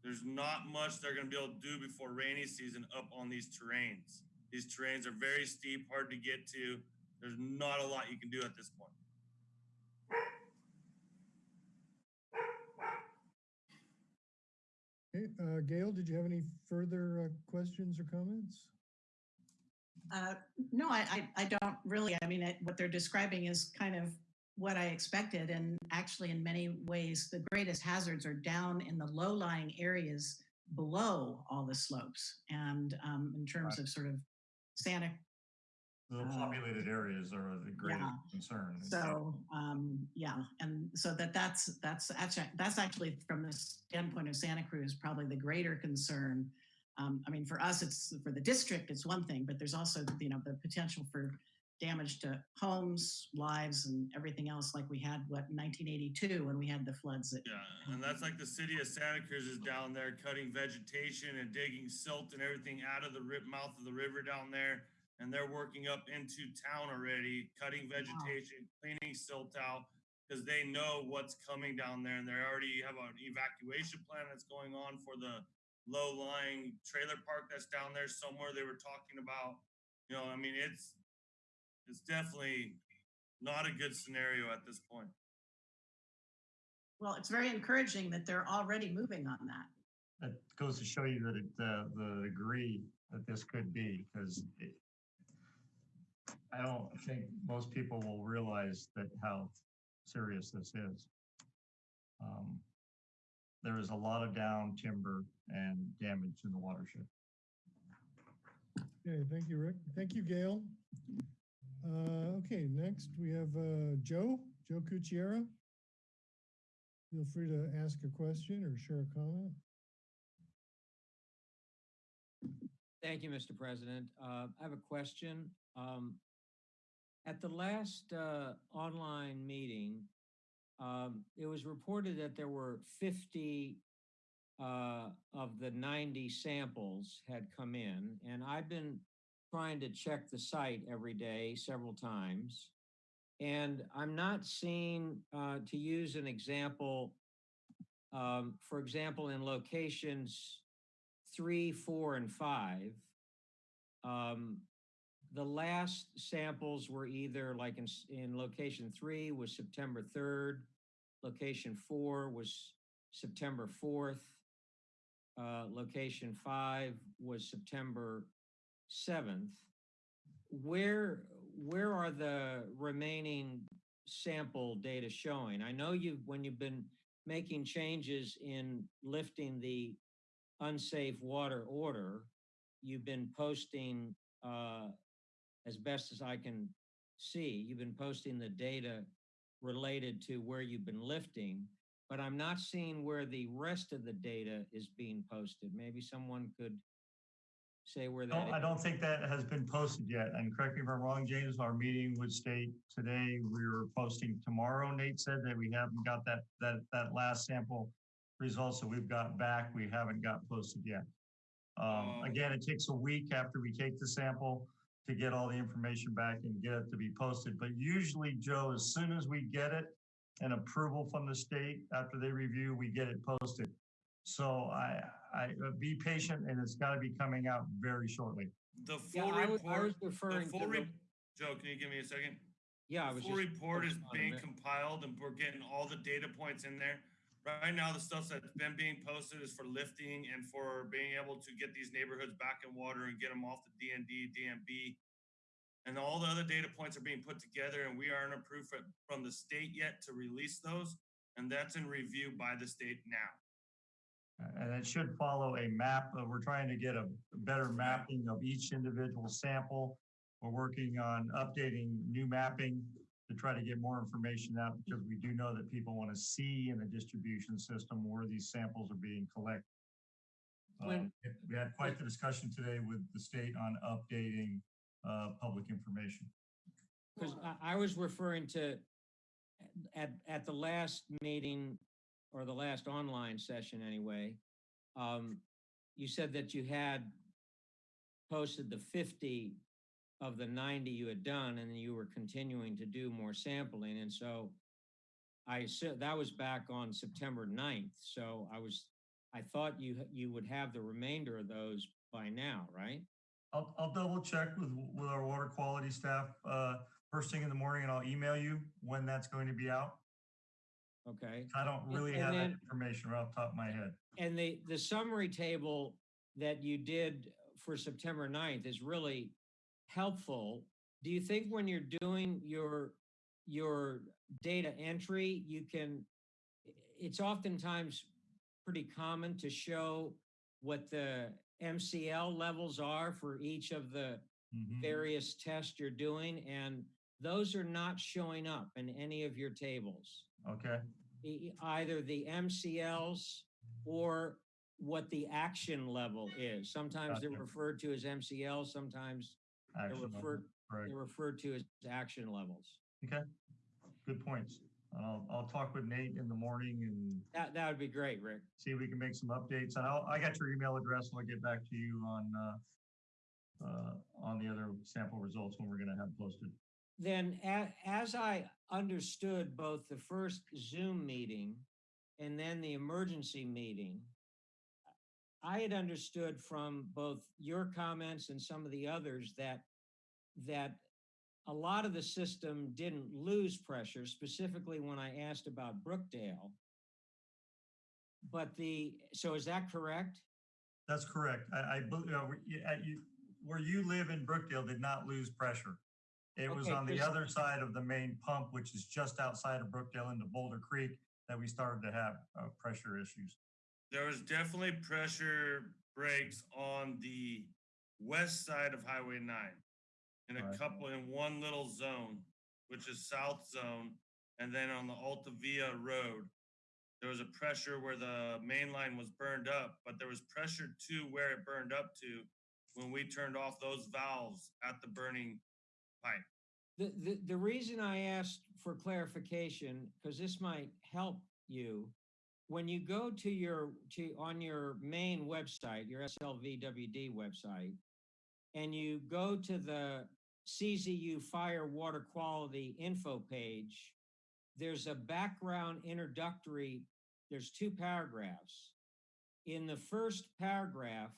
Speaker 6: There's not much they're going to be able to do before rainy season up on these terrains. These terrains are very steep, hard to get to. There's not a lot you can do at this point.
Speaker 1: Okay, uh, Gail, did you have any further uh, questions or comments?
Speaker 13: Uh, no, I, I, I don't really. I mean, it, what they're describing is kind of what I expected. And actually, in many ways, the greatest hazards are down in the low lying areas below all the slopes. And um, in terms of sort of Santa
Speaker 4: The
Speaker 13: Uh,
Speaker 4: populated areas are the greatest
Speaker 13: yeah.
Speaker 4: concern.
Speaker 13: So um, yeah, and so that that's that's actually that's actually from the standpoint of Santa Cruz probably the greater concern. Um, I mean, for us, it's for the district, it's one thing, but there's also you know the potential for damage to homes, lives, and everything else, like we had what 1982 when we had the floods. That,
Speaker 6: Yeah, and that's like the city of Santa Cruz is down there cutting vegetation and digging silt and everything out of the rip mouth of the river down there. And they're working up into town already, cutting vegetation, cleaning silt out, because they know what's coming down there. And they already have an evacuation plan that's going on for the low-lying trailer park that's down there somewhere they were talking about. You know, I mean, it's it's definitely not a good scenario at this point.
Speaker 13: well, it's very encouraging that they're already moving on that.
Speaker 4: That goes to show you that it, uh, the degree that this could be, because I don't think most people will realize that how serious this is. Um, there is a lot of down timber and damage in the watershed.
Speaker 1: Okay, thank you, Rick. Thank you, Gail. Uh, okay, next we have, uh, Joe, Joe Cucchiera. Feel free to ask a question or share a comment.
Speaker 14: Thank you, Mr. President. Uh, I have a question. Um, At the last uh, online meeting, um, it was reported that there were 50 uh, of the 90 samples had come in, and I've been trying to check the site every day, several times. And I'm not seeing, uh, to use an example, um, for example, in locations three, four, and five, um, the last samples were either like in, in location three was September 3rd, location four was September 4th, uh, location five was September 7th. Where, where are the remaining sample data showing? I know you've, when you've been making changes in lifting the unsafe water order, you've been posting, uh, as best as I can see, you've been posting the data related to where you've been lifting, but I'm not seeing where the rest of the data is being posted. Maybe someone could say where
Speaker 4: I don't, I
Speaker 14: that,
Speaker 4: don't think that has been posted yet, and correct me if I'm wrong, James, our meeting would state today, we were posting tomorrow, Nate said that we haven't got that, that, that last sample results that we've got back, we haven't got posted yet. Um,
Speaker 6: Oh.
Speaker 4: again, it takes a week after we take the sample to get all the information back and get it to be posted, but usually, Joe, as soon as we get it, and approval from the state. After they review, we get it posted. So I, I, uh, be patient and it's gotta be coming out very shortly.
Speaker 6: The
Speaker 14: Yeah,
Speaker 6: full
Speaker 14: I was, I
Speaker 6: report,
Speaker 14: was
Speaker 6: the full
Speaker 14: to,
Speaker 6: re-
Speaker 14: the-
Speaker 6: Joe, can you give me a second?
Speaker 14: yeah, I
Speaker 6: The
Speaker 14: was
Speaker 6: Full
Speaker 14: just.
Speaker 6: report is
Speaker 14: focusing on a
Speaker 6: being compiled and we're getting all the data points in there. Right now, the stuff that's been being posted is for lifting and for being able to get these neighborhoods back in water and get them off the DND, DNB. And all the other data points are being put together and we aren't approved from the state yet to release those. And that's in review by the state now.
Speaker 4: And it should follow a map. Uh, We're trying to get a better mapping of each individual sample. We're working on updating new mapping to try to get more information out because we do know that people want to see in the distribution system where these samples are being collected.
Speaker 14: When-
Speaker 4: We had quite the discussion today with the state on updating uh, public information.
Speaker 14: Because I, I was referring to, at, at the last meeting, or the last online session anyway, um, you said that you had posted the fifty of the ninety you had done, and you were continuing to do more sampling, and so I said, that was back on September 9th, so I was, I thought you, you would have the remainder of those by now, right?
Speaker 4: I'll, I'll double check with, with our water quality staff, uh, first thing in the morning and I'll email you when that's going to be out.
Speaker 14: Okay.
Speaker 4: I don't really
Speaker 14: and
Speaker 4: have that information right off the top of my head.
Speaker 14: And the, the summary table that you did for September 9th is really helpful. Do you think when you're doing your, your data entry, you can, it's oftentimes pretty common to show what the MCL levels are for each of the
Speaker 4: Mhm.
Speaker 14: various tests you're doing, and those are not showing up in any of your tables
Speaker 4: Okay,
Speaker 14: e- either the MCLs or what the action level is. Sometimes they're referred to as MCLs, sometimes they're referred, they're referred to as action levels.
Speaker 4: Okay, good points. I'll, I'll talk with Nate in the morning and
Speaker 14: That, that would be great, Rick.
Speaker 4: see if we can make some updates. And I'll, I got your email address and I'll get back to you on, uh, uh, on the other sample results when we're gonna have posted.
Speaker 14: Then as I understood both the first Zoom meeting and then the emergency meeting, I had understood from both your comments and some of the others that, that a lot of the system didn't lose pressure, specifically when I asked about Brookdale. But the, so is that correct?
Speaker 4: That's correct. I, I, you, where you live in Brookdale did not lose pressure. It was
Speaker 14: Okay,
Speaker 4: on the
Speaker 14: 'cause-
Speaker 4: other side of the main pump, which is just outside of Brookdale into Boulder Creek, that we started to have, uh, pressure issues.
Speaker 6: There was definitely pressure breaks on the west side of Highway nine. In a
Speaker 4: Right.
Speaker 6: couple, in one little zone, which is South Zone, and then on the Alta Via Road. There was a pressure where the main line was burned up, but there was pressure to where it burned up to when we turned off those valves at the burning
Speaker 14: The, the, the reason I asked for clarification, because this might help you, when you go to your, to, on your main website, your SLVWD website, and you go to the CZU Fire Water Quality info page, there's a background introductory, there's two paragraphs. In the first paragraph,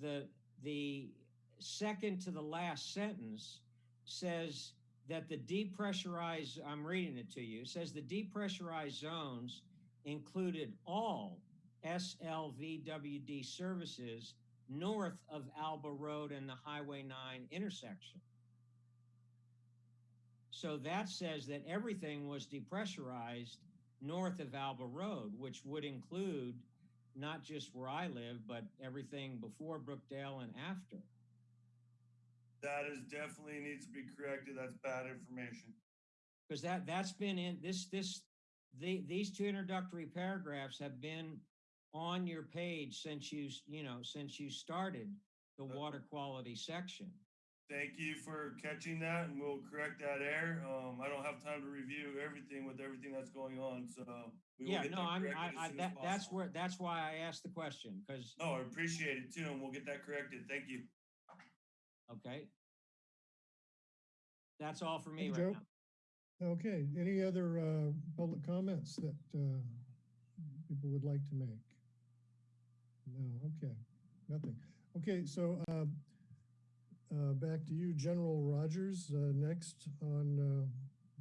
Speaker 14: the, the second to the last sentence says that the depressurized, I'm reading it to you, says the depressurized zones included all SLVWD services north of Alba Road and the Highway 9 intersection. So that says that everything was depressurized north of Alba Road, which would include not just where I live, but everything before Brookdale and after.
Speaker 6: That is definitely needs to be corrected. That's bad information.
Speaker 14: because that that's been in this this the these two introductory paragraphs have been on your page since you you know since you started the water quality section
Speaker 6: Thank you for catching that and we'll correct that error. Um, I don't have time to review everything with everything that's going on, so. we will
Speaker 14: yeah
Speaker 6: get
Speaker 14: no
Speaker 6: that
Speaker 14: i'm
Speaker 6: corrected
Speaker 14: I,
Speaker 6: as
Speaker 14: I
Speaker 6: soon as
Speaker 14: that that's
Speaker 6: possible.
Speaker 14: where that's why i asked the question because
Speaker 6: No, I appreciate it too, and we'll get that corrected. Thank you.
Speaker 14: Okay that's all for me
Speaker 1: Thank
Speaker 14: right
Speaker 1: Joe.
Speaker 14: now
Speaker 1: Okay, any other uh, public comments that uh, people would like to make? No, okay, nothing. Okay, so uh, uh, back to you, General Rogers, uh, next on uh,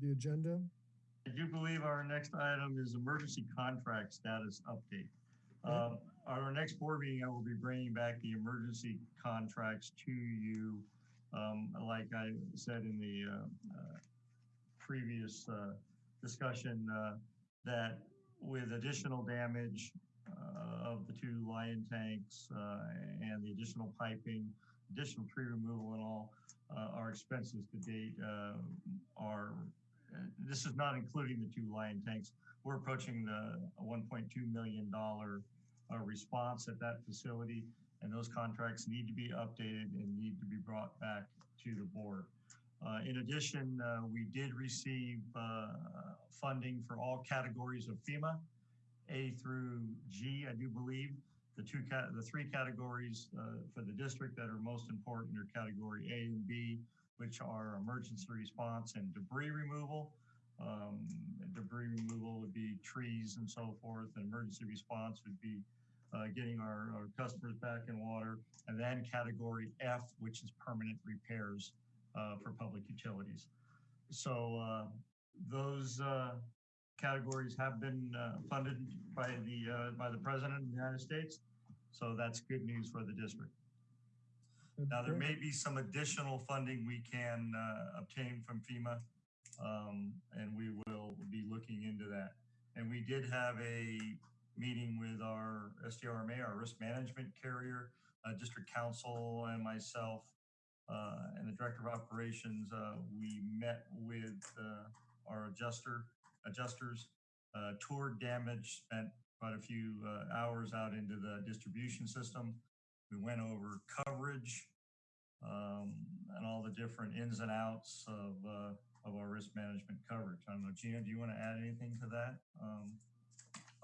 Speaker 1: the agenda.
Speaker 4: I do believe our next item is emergency contract status update. Um, at our next board meeting, I will be bringing back the emergency contracts to you. Um, like I said in the, uh, uh, previous, uh, discussion, uh, that with additional damage, uh, of the two Lyon tanks, uh, and the additional piping, additional tree removal and all, our expenses to date, are, this is not including the two Lyon tanks. We're approaching the one point two million dollar response at that facility, and those contracts need to be updated and need to be brought back to the board. Uh, in addition, uh, we did receive uh, funding for all categories of FEMA, A through G, I do believe. The two the three categories uh, for the district that are most important are category A and B, which are emergency response and debris removal. Um, debris removal would be trees and so forth, and emergency response would be uh, getting our, our customers back in water. And then category F, which is permanent repairs uh, for public utilities. So uh, those uh, categories have been uh, funded by the uh, by the President of the United States. So that's good news for the district. Now, there may be some additional funding we can uh, obtain from FEMA, um, and we will be looking into that. And we did have a meeting with our SDRMA, our risk management carrier, uh, district counsel, and myself, uh, and the director of operations. Uh, we met with uh, our adjuster adjusters, uh, toured damage, spent quite a few uh, hours out into the distribution system. We went over coverage um, and all the different ins and outs of of our risk management coverage. I don't know, Gina, do you want to add anything to that um,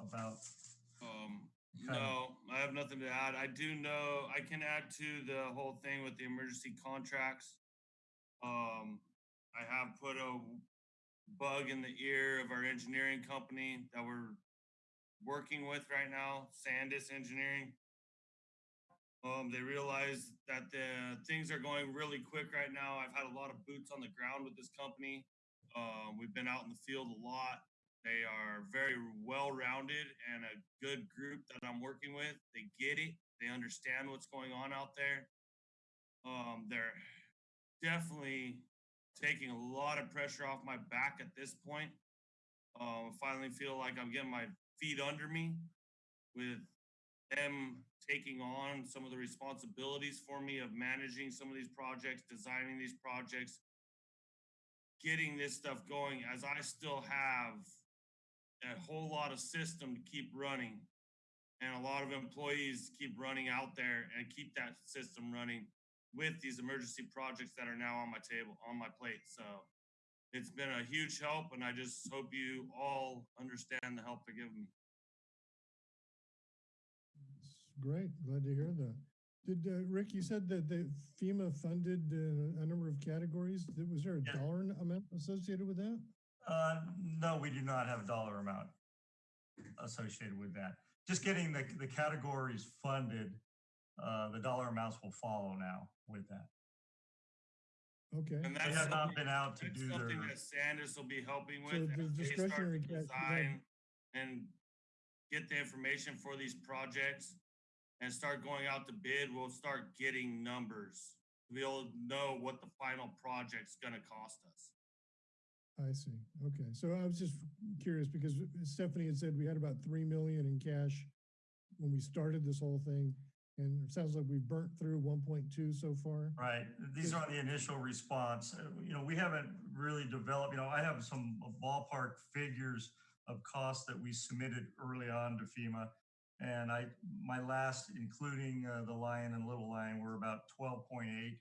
Speaker 4: about?
Speaker 6: Um, no, I have nothing to add. I do know, I can add to the whole thing with the emergency contracts. Um, I have put a bug in the ear of our engineering company that we're working with right now, Sandus Engineering. Um, they realize that the things are going really quick right now. I've had a lot of boots on the ground with this company. Um, we've been out in the field a lot. They are very well-rounded and a good group that I'm working with. They get it. They understand what's going on out there. Um, they're definitely taking a lot of pressure off my back at this point. Um, finally feel like I'm getting my feet under me with them taking on some of the responsibilities for me of managing some of these projects, designing these projects, getting this stuff going as I still have a whole lot of system to keep running and a lot of employees keep running out there and keep that system running with these emergency projects that are now on my table, on my plate. So it's been a huge help and I just hope you all understand the help they're giving me.
Speaker 1: Great, glad to hear that. Did, uh, Rick, you said that the FEMA funded uh, a number of categories. Was there a
Speaker 4: Yeah.
Speaker 1: dollar amount associated with that?
Speaker 4: Uh, no, we do not have a dollar amount associated with that. Just getting the, the categories funded, uh, the dollar amounts will follow now with that.
Speaker 1: Okay.
Speaker 6: And
Speaker 4: They
Speaker 6: that's
Speaker 4: have not
Speaker 6: something-
Speaker 4: been out to
Speaker 6: That's
Speaker 4: do their,
Speaker 6: something that Sanders will be helping
Speaker 1: So
Speaker 6: with
Speaker 1: the
Speaker 6: as they start
Speaker 1: discretionary
Speaker 6: to
Speaker 1: ca- yeah.
Speaker 6: design and get the information for these projects and start going out to bid, we'll start getting numbers. We'll know what the final project's gonna cost us.
Speaker 1: I see. Okay. So I was just curious because Stephanie had said we had about 3 million in cash when we started this whole thing. And it sounds like we've burnt through 1.2 so far.
Speaker 4: right? These are the initial response. Uh, You know, we haven't really developed, you know, I have some ballpark figures of costs that we submitted early on to FEMA. And I, my last, including uh, the Lyon and Little Lyon, were about 12.8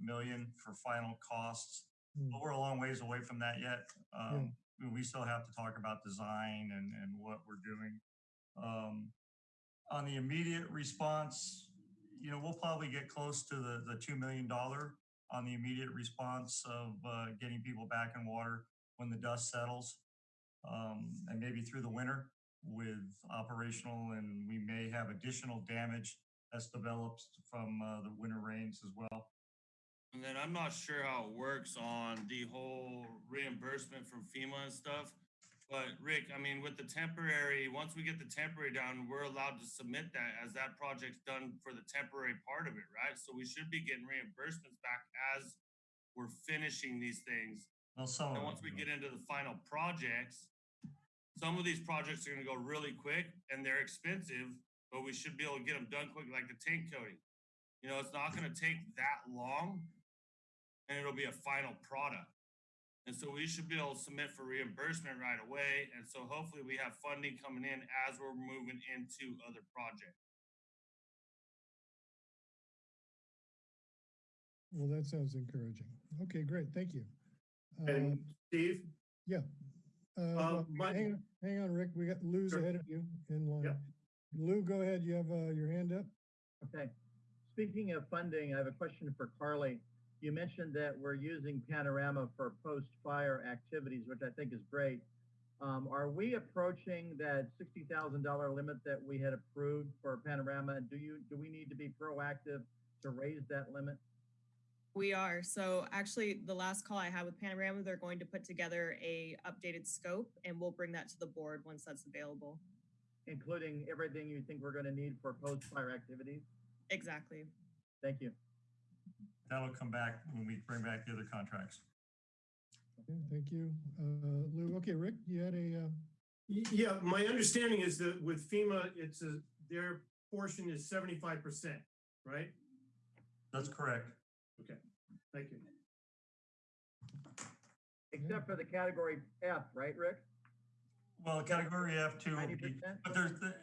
Speaker 4: million for final costs.
Speaker 1: Hmm.
Speaker 4: But we're a long ways away from that yet. Um, we- we still have to talk about design and, and what we're doing. Um, on the immediate response, you know, we'll probably get close to the, the $2 million on the immediate response of uh, getting people back in water when the dust settles. Um, and maybe through the winter with operational and we may have additional damage that's developed from, uh, the winter rains as well.
Speaker 6: And then I'm not sure how it works on the whole reimbursement from FEMA and stuff. But Rick, I mean, with the temporary, once we get the temporary down, we're allowed to submit that as that project's done for the temporary part of it, right? So we should be getting reimbursements back as we're finishing these things.
Speaker 4: Well, some
Speaker 6: And once we get into the final projects, some of these projects are gonna go really quick and they're expensive, but we should be able to get them done quick, like the tank coating. You know, it's not gonna take that long and it'll be a final product. And so we should be able to submit for reimbursement right away. And so hopefully we have funding coming in as we're moving into other projects.
Speaker 1: Well, that sounds encouraging. Okay, great, thank you. Uh,
Speaker 9: And Steve,
Speaker 1: Yeah. Uh, well,
Speaker 9: my-
Speaker 1: hang, on- hang on, Rick, we got Lou's
Speaker 9: Sure.
Speaker 1: ahead of you in line.
Speaker 9: Yep.
Speaker 1: Lou, go ahead, you have, uh, your hand up?
Speaker 3: Okay. Speaking of funding, I have a question for Carly. You mentioned that we're using Panorama for post-fire activities, which I think is great. Um, are we approaching that sixty thousand dollar limit that we had approved for Panorama? Do you, do we need to be proactive to raise that limit?
Speaker 10: We are. So actually, the last call I had with Panorama, they're going to put together a updated scope and we'll bring that to the board once that's available.
Speaker 3: Including everything you think we're gonna need for post-fire activities?
Speaker 10: Exactly.
Speaker 3: Thank you.
Speaker 4: That'll come back when we bring back the other contracts.
Speaker 1: Okay, thank you. Uh, Lou, okay, Rick, you had a, uh,
Speaker 9: yeah, my understanding is that with FEMA, it's a, their portion is seventy-five percent, right?
Speaker 4: That's correct.
Speaker 9: Okay, thank you.
Speaker 3: Except for the category F, right, Rick?
Speaker 4: Well, category F two will
Speaker 3: Ninety
Speaker 4: be,
Speaker 3: percent?
Speaker 4: but there's, the-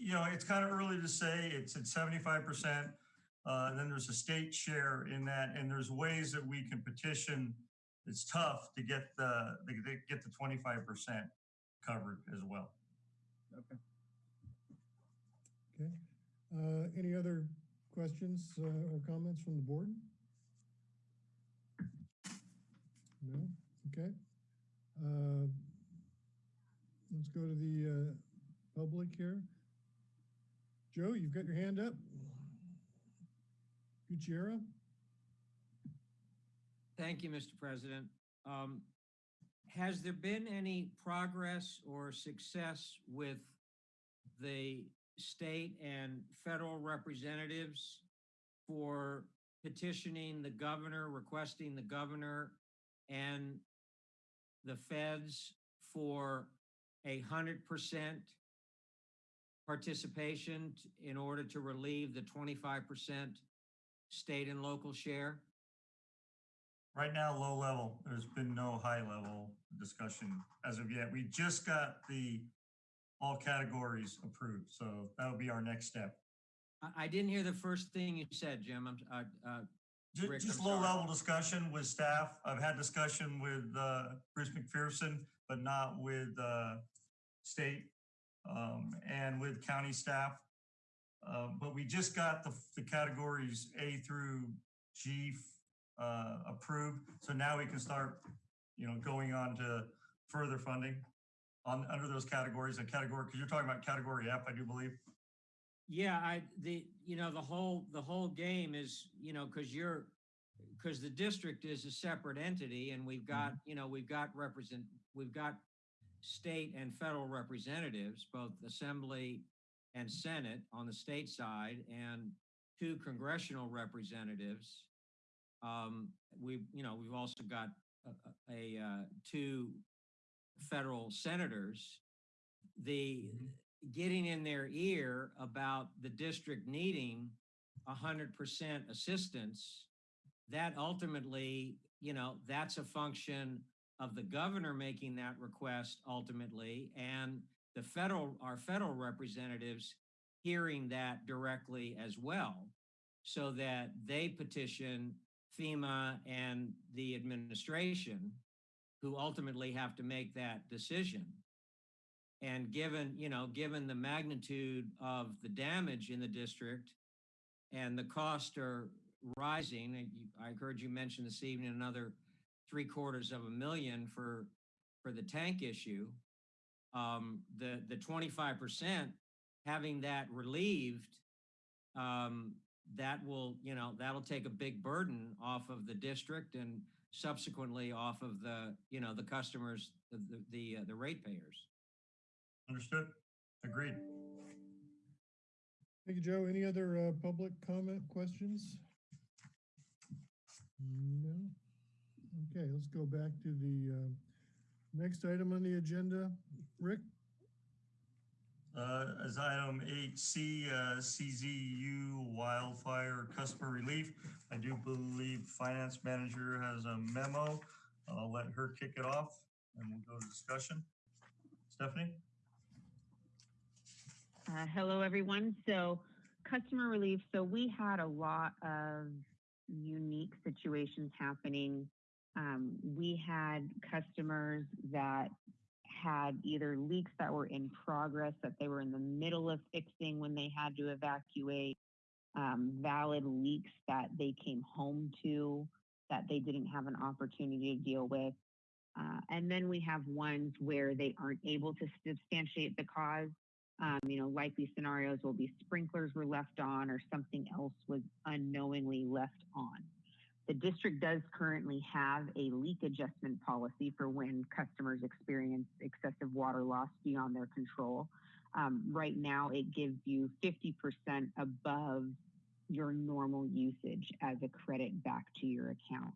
Speaker 4: you know, it's kind of early to say, it's at seventy-five percent. Uh, and then there's a state share in that, and there's ways that we can petition. It's tough to get the, to get- get the twenty-five percent covered as well.
Speaker 3: Okay.
Speaker 1: okay. Uh, any other questions, uh, or comments from the board? No, okay. Uh, let's go to the, uh, public here. Joe, you've got your hand up? Gutierrez?
Speaker 14: Thank you, Mr. President. Um, has there been any progress or success with the state and federal representatives for petitioning the governor, requesting the governor and the feds for a hundred percent participation in order to relieve the twenty-five percent state and local share?
Speaker 4: Right now, low level, there's been no high level discussion as of yet. We just got the all categories approved, so that'll be our next step.
Speaker 14: I, I didn't hear the first thing you said, Jim. I'm, uh, uh,
Speaker 4: Ju-
Speaker 14: Rick,
Speaker 4: Just low
Speaker 14: sorry.
Speaker 4: level discussion with staff. I've had discussion with uh, Bruce McPherson, but not with uh, state um, and with county staff. Uh, But we just got the, the categories A through G uh, approved. So now we can start, you know, going on to further funding on, under those categories, a category, because you're talking about category F, I do believe.
Speaker 14: yeah, I, the, you know, the whole, the whole game is, you know, cause you're, cause the district is a separate entity and we've got, you know, we've got represent, we've got state and federal representatives, both assembly and senate on the state side and two congressional representatives. Um, we, you know, we've also got a, a, uh, two federal senators. The, getting in their ear about the district needing a hundred percent assistance, that ultimately, you know, that's a function of the governor making that request ultimately and the federal, our federal representatives hearing that directly as well so that they petition FEMA and the administration who ultimately have to make that decision. And given, you know, given the magnitude of the damage in the district and the costs are rising, I heard you mention this evening another three quarters of a million for for the tank issue, um, the, the twenty-five percent, having that relieved, um, that will, you know, that'll take a big burden off of the district and subsequently off of the, you know, the customers, the, the, the, uh, the ratepayers.
Speaker 4: Understood? Agreed.
Speaker 1: Thank you, Joe. Any other uh, public comment questions? No? Okay, let's go back to the uh, next item on the agenda. Rick?
Speaker 4: Uh, as item eight C, uh, CZU wildfire customer relief. I do believe finance manager has a memo. I'll let her kick it off and we'll go to discussion. Stephanie?
Speaker 15: Uh, hello, everyone. So, customer relief. So, we had a lot of unique situations happening. Um, we had customers that had either leaks that were in progress that they were in the middle of fixing when they had to evacuate, um, valid leaks that they came home to that they didn't have an opportunity to deal with. Uh, and then we have ones where they aren't able to substantiate the cause. Um, you know, likely scenarios will be sprinklers were left on or something else was unknowingly left on. The district does currently have a leak adjustment policy for when customers experience excessive water loss beyond their control. Um, right now, it gives you 50% above your normal usage as a credit back to your account.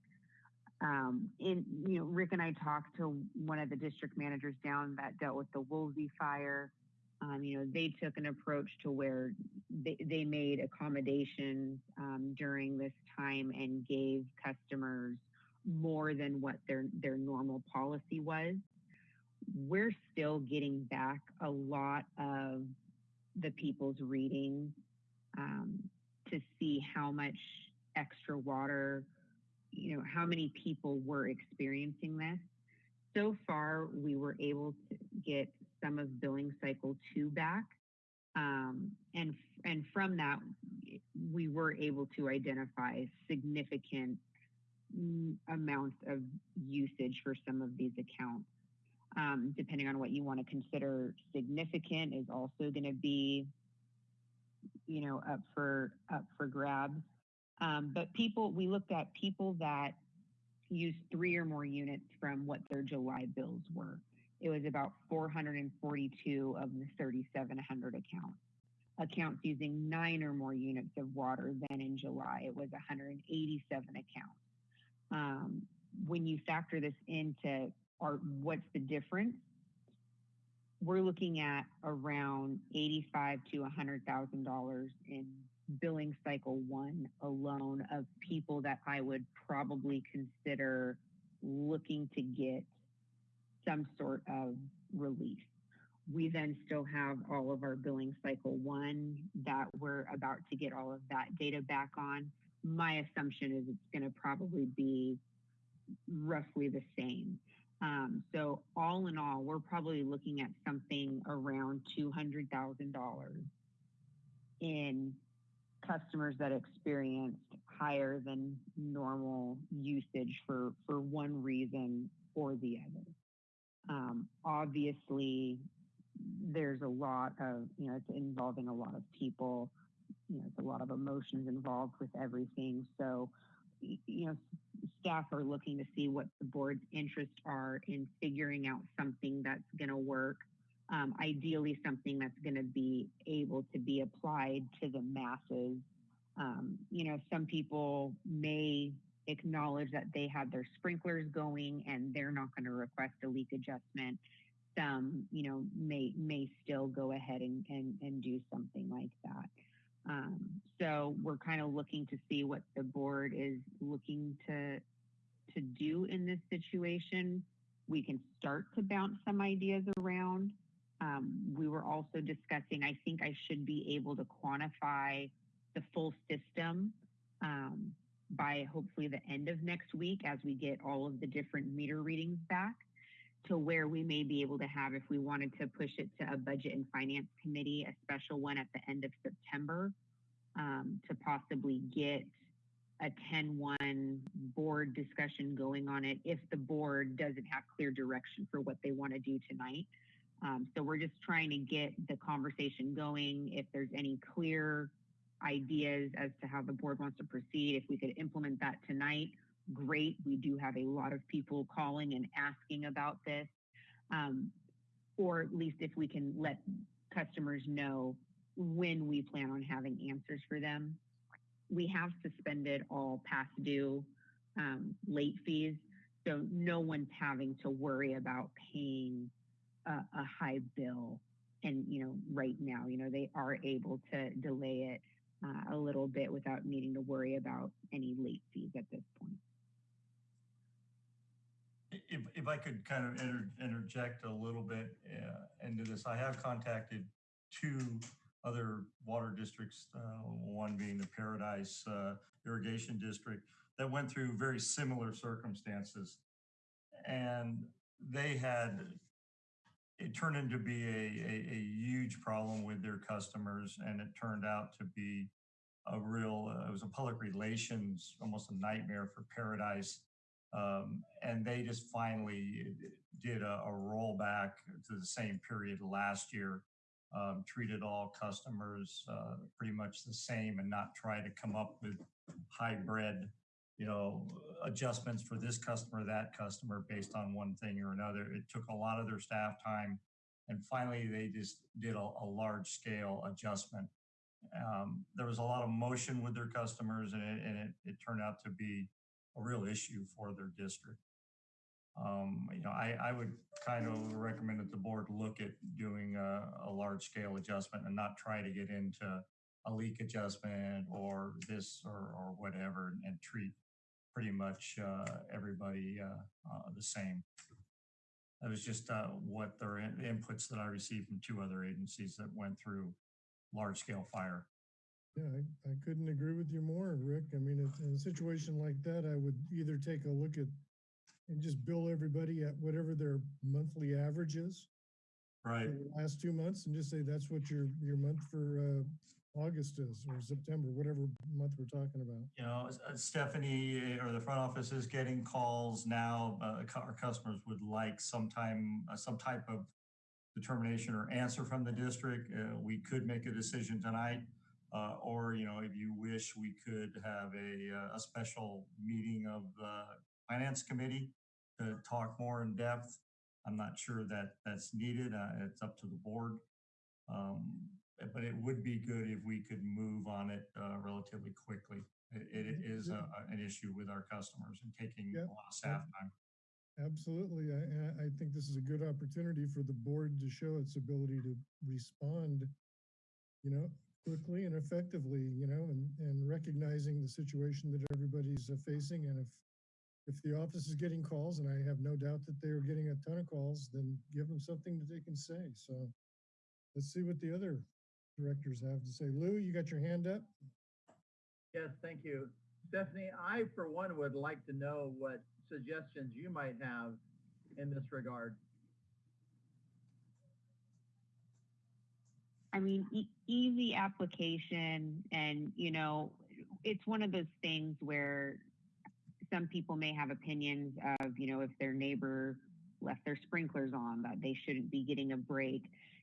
Speaker 15: Um, in, you know, Rick and I talked to one of the district managers down that dealt with the Woolsey fire. Um, you know, they took an approach to where they, they made accommodations um, during this time and gave customers more than what their their normal policy was. We're still getting back a lot of the people's readings um, to see how much extra water, you know, how many people were experiencing this. So far, we were able to get some of billing cycle two back. Um, and, and from that, we were able to identify significant mm, amounts of usage for some of these accounts. Um, depending on what you want to consider significant is also going to be, you know, up for up for grabs. Um, but people, we looked at people that used three or more units from what their July bills were. It was about 442 of the 3,700 accounts. Accounts using nine or more units of water than in July, it was 187 accounts. Um, when you factor this into our, what's the difference? We're looking at around 85 to 100,000 dollars in billing cycle one alone of people that I would probably consider looking to get some sort of relief. We then still have all of our billing cycle one that we're about to get all of that data back on. My assumption is it's going to probably be roughly the same. Um, so all in all, we're probably looking at something around $200,000 in customers that experienced higher than normal usage for, for one reason or the other. Um, obviously, there's a lot of, you know, it's involving a lot of people, you know, it's a lot of emotions involved with everything. So, you know, staff are looking to see what the board's interests are in figuring out something that's going to work. Um, ideally, something that's going to be able to be applied to the masses. Um, you know, some people may acknowledge that they have their sprinklers going and they're not going to request a leak adjustment. Some, you know, may may still go ahead and and, and do something like that. Um, so we're kind of looking to see what the board is looking to to do in this situation. We can start to bounce some ideas around. Um, we were also discussing, I think I should be able to quantify the full system um, by hopefully the end of next week as we get all of the different meter readings back to where we may be able to have, if we wanted to push it to a budget and finance committee, a special one at the end of September um, to possibly get a 10-1 board discussion going on it if the board doesn't have clear direction for what they want to do tonight. Um, so we're just trying to get the conversation going. If there's any clear ideas as to how the board wants to proceed, if we could implement that tonight, great. We do have a lot of people calling and asking about this. Um, or at least if we can let customers know when we plan on having answers for them. We have suspended all past due um, late fees, so no one's having to worry about paying a, a high bill. And you know, right now, you know, they are able to delay it uh, a little bit without needing to worry about any late fees at this point.
Speaker 4: If, if I could kind of inter, interject a little bit uh, into this, I have contacted two other water districts, uh, one being the Paradise uh, Irrigation District, that went through very similar circumstances. And they had, it turned into be a, a, a huge problem with their customers, and it turned out to be a real, uh, it was a public relations, almost a nightmare for Paradise. Um, and they just finally did a, a rollback to the same period last year um, treated all customers uh, pretty much the same and not try to come up with hybrid, you know, adjustments for this customer, that customer based on one thing or another. It took a lot of their staff time. And finally, they just did a, a large scale adjustment. Um, there was a lot of motion with their customers and it, and it, it turned out to be a real issue for their district. Um, you know, I, I would kind of recommend that the board look at doing a, a large scale adjustment and not try to get into a leak adjustment or this or, or whatever and, and treat pretty much uh, everybody uh, uh, the same. That was just uh, what their in- inputs that I received from two other agencies that went through large scale fire.
Speaker 1: Yeah, I, I couldn't agree with you more, Rick. I mean, it's- in a situation like that, I would either take a look at and just bill everybody at whatever their monthly average is.
Speaker 4: Right.
Speaker 1: Last two months and just say that's what your, your month for, uh, August is or September, whatever month we're talking about.
Speaker 4: You know, uh, Stephanie uh, or the front office is getting calls now. Uh, our customers would like sometime, uh, some type of determination or answer from the district. Uh, we could make a decision tonight. Uh, or, you know, if you wish, we could have a, uh, a special meeting of the finance committee to talk more in depth. I'm not sure that that's needed. It's up to the board. Um, but it would be good if we could move on it uh, relatively quickly. It, it is a, an issue with our customers and taking a lot of staff time.
Speaker 1: Absolutely. I, I- think this is a good opportunity for the board to show its ability to respond, you know, quickly and effectively, you know, and, and recognizing the situation that everybody's uh, facing. And if, if the office is getting calls, and I have no doubt that they're getting a ton of calls, then give them something that they can say. So let's see what the other directors have to say. Lou, you got your hand up?
Speaker 3: Yes, thank you. Stephanie, I for one would like to know what suggestions you might have in this regard.
Speaker 15: I mean, e- easy application, and you know, it's one of those things where some people may have opinions of, you know, if their neighbor left their sprinklers on, that they shouldn't be getting a break.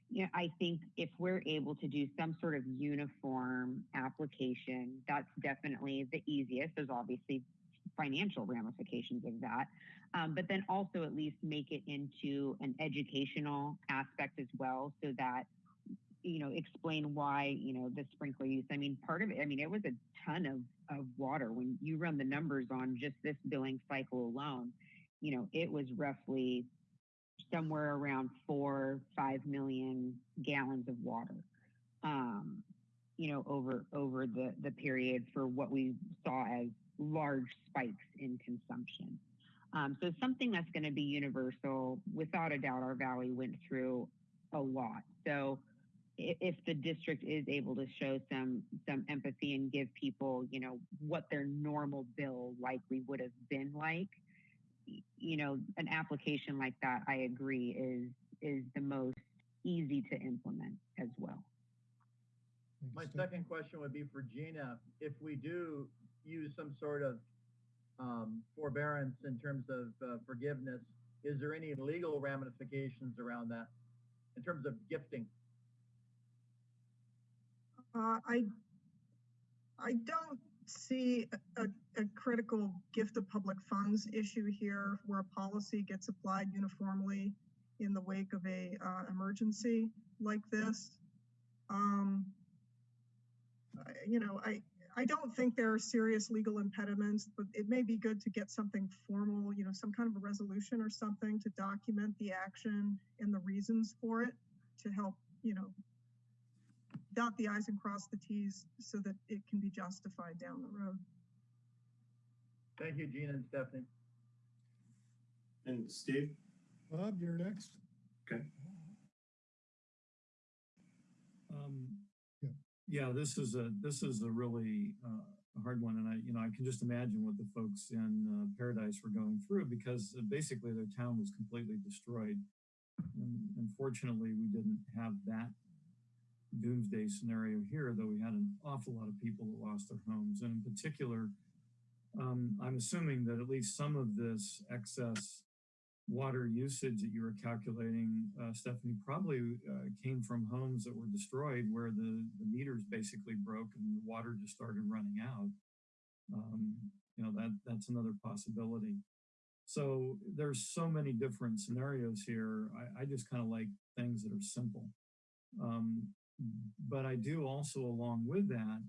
Speaker 15: You know, I think if we're able to do some sort of uniform application, that's definitely the easiest. There's obviously financial ramifications of that. Um, but then also at least make it into an educational aspect as well so that you know, explain why, you know, the sprinkler use. I mean, part of it, I mean, it was a ton of, of water. When you run the numbers on just this billing cycle alone, you know, it was roughly somewhere around four, five million gallons of water. Um, you know, over over the the period for what we saw as large spikes in consumption. Um, so something that's going to be universal, without a doubt, our valley went through a lot. So if the district is able to show some some empathy and give people, you know, what their normal bill likely would have been like, you know, an application like that, I agree, is is the most easy to implement as well.
Speaker 3: My second question would be for Gina. If we do use some sort of um, forbearance in terms of uh, forgiveness, is there any legal ramifications around that in terms of gifting?
Speaker 5: Uh, I, I don't see a, a- critical gift of public funds issue here where a policy gets applied uniformly in the wake of a, uh, emergency like this. Um, you know, I, I don't think there are serious legal impediments, but it may be good to get something formal, you know, some kind of a resolution or something to document the action and the reasons for it to help, you know, dot the i's and cross the t's so that it can be justified down the road.
Speaker 3: Thank you, Gina and Stephanie.
Speaker 1: And Steve? Bob, you're next.
Speaker 7: Okay. Um,
Speaker 1: Yeah.
Speaker 7: yeah, this is a, this is a really, uh, hard one. And I, you know, I can just imagine what the folks in uh, Paradise were going through because uh, basically their town was completely destroyed. And unfortunately, we didn't have that doomsday scenario here, though we had an awful lot of people that lost their homes. And in particular, um, I'm assuming that at least some of this excess water usage that you were calculating, uh, Stephanie, probably uh, came from homes that were destroyed where the, the meters basically broke and the water just started running out. Um, you know, that that's another possibility. So there's so many different scenarios here. I, I just kind of like things that are simple. Um, but I do also, along with that,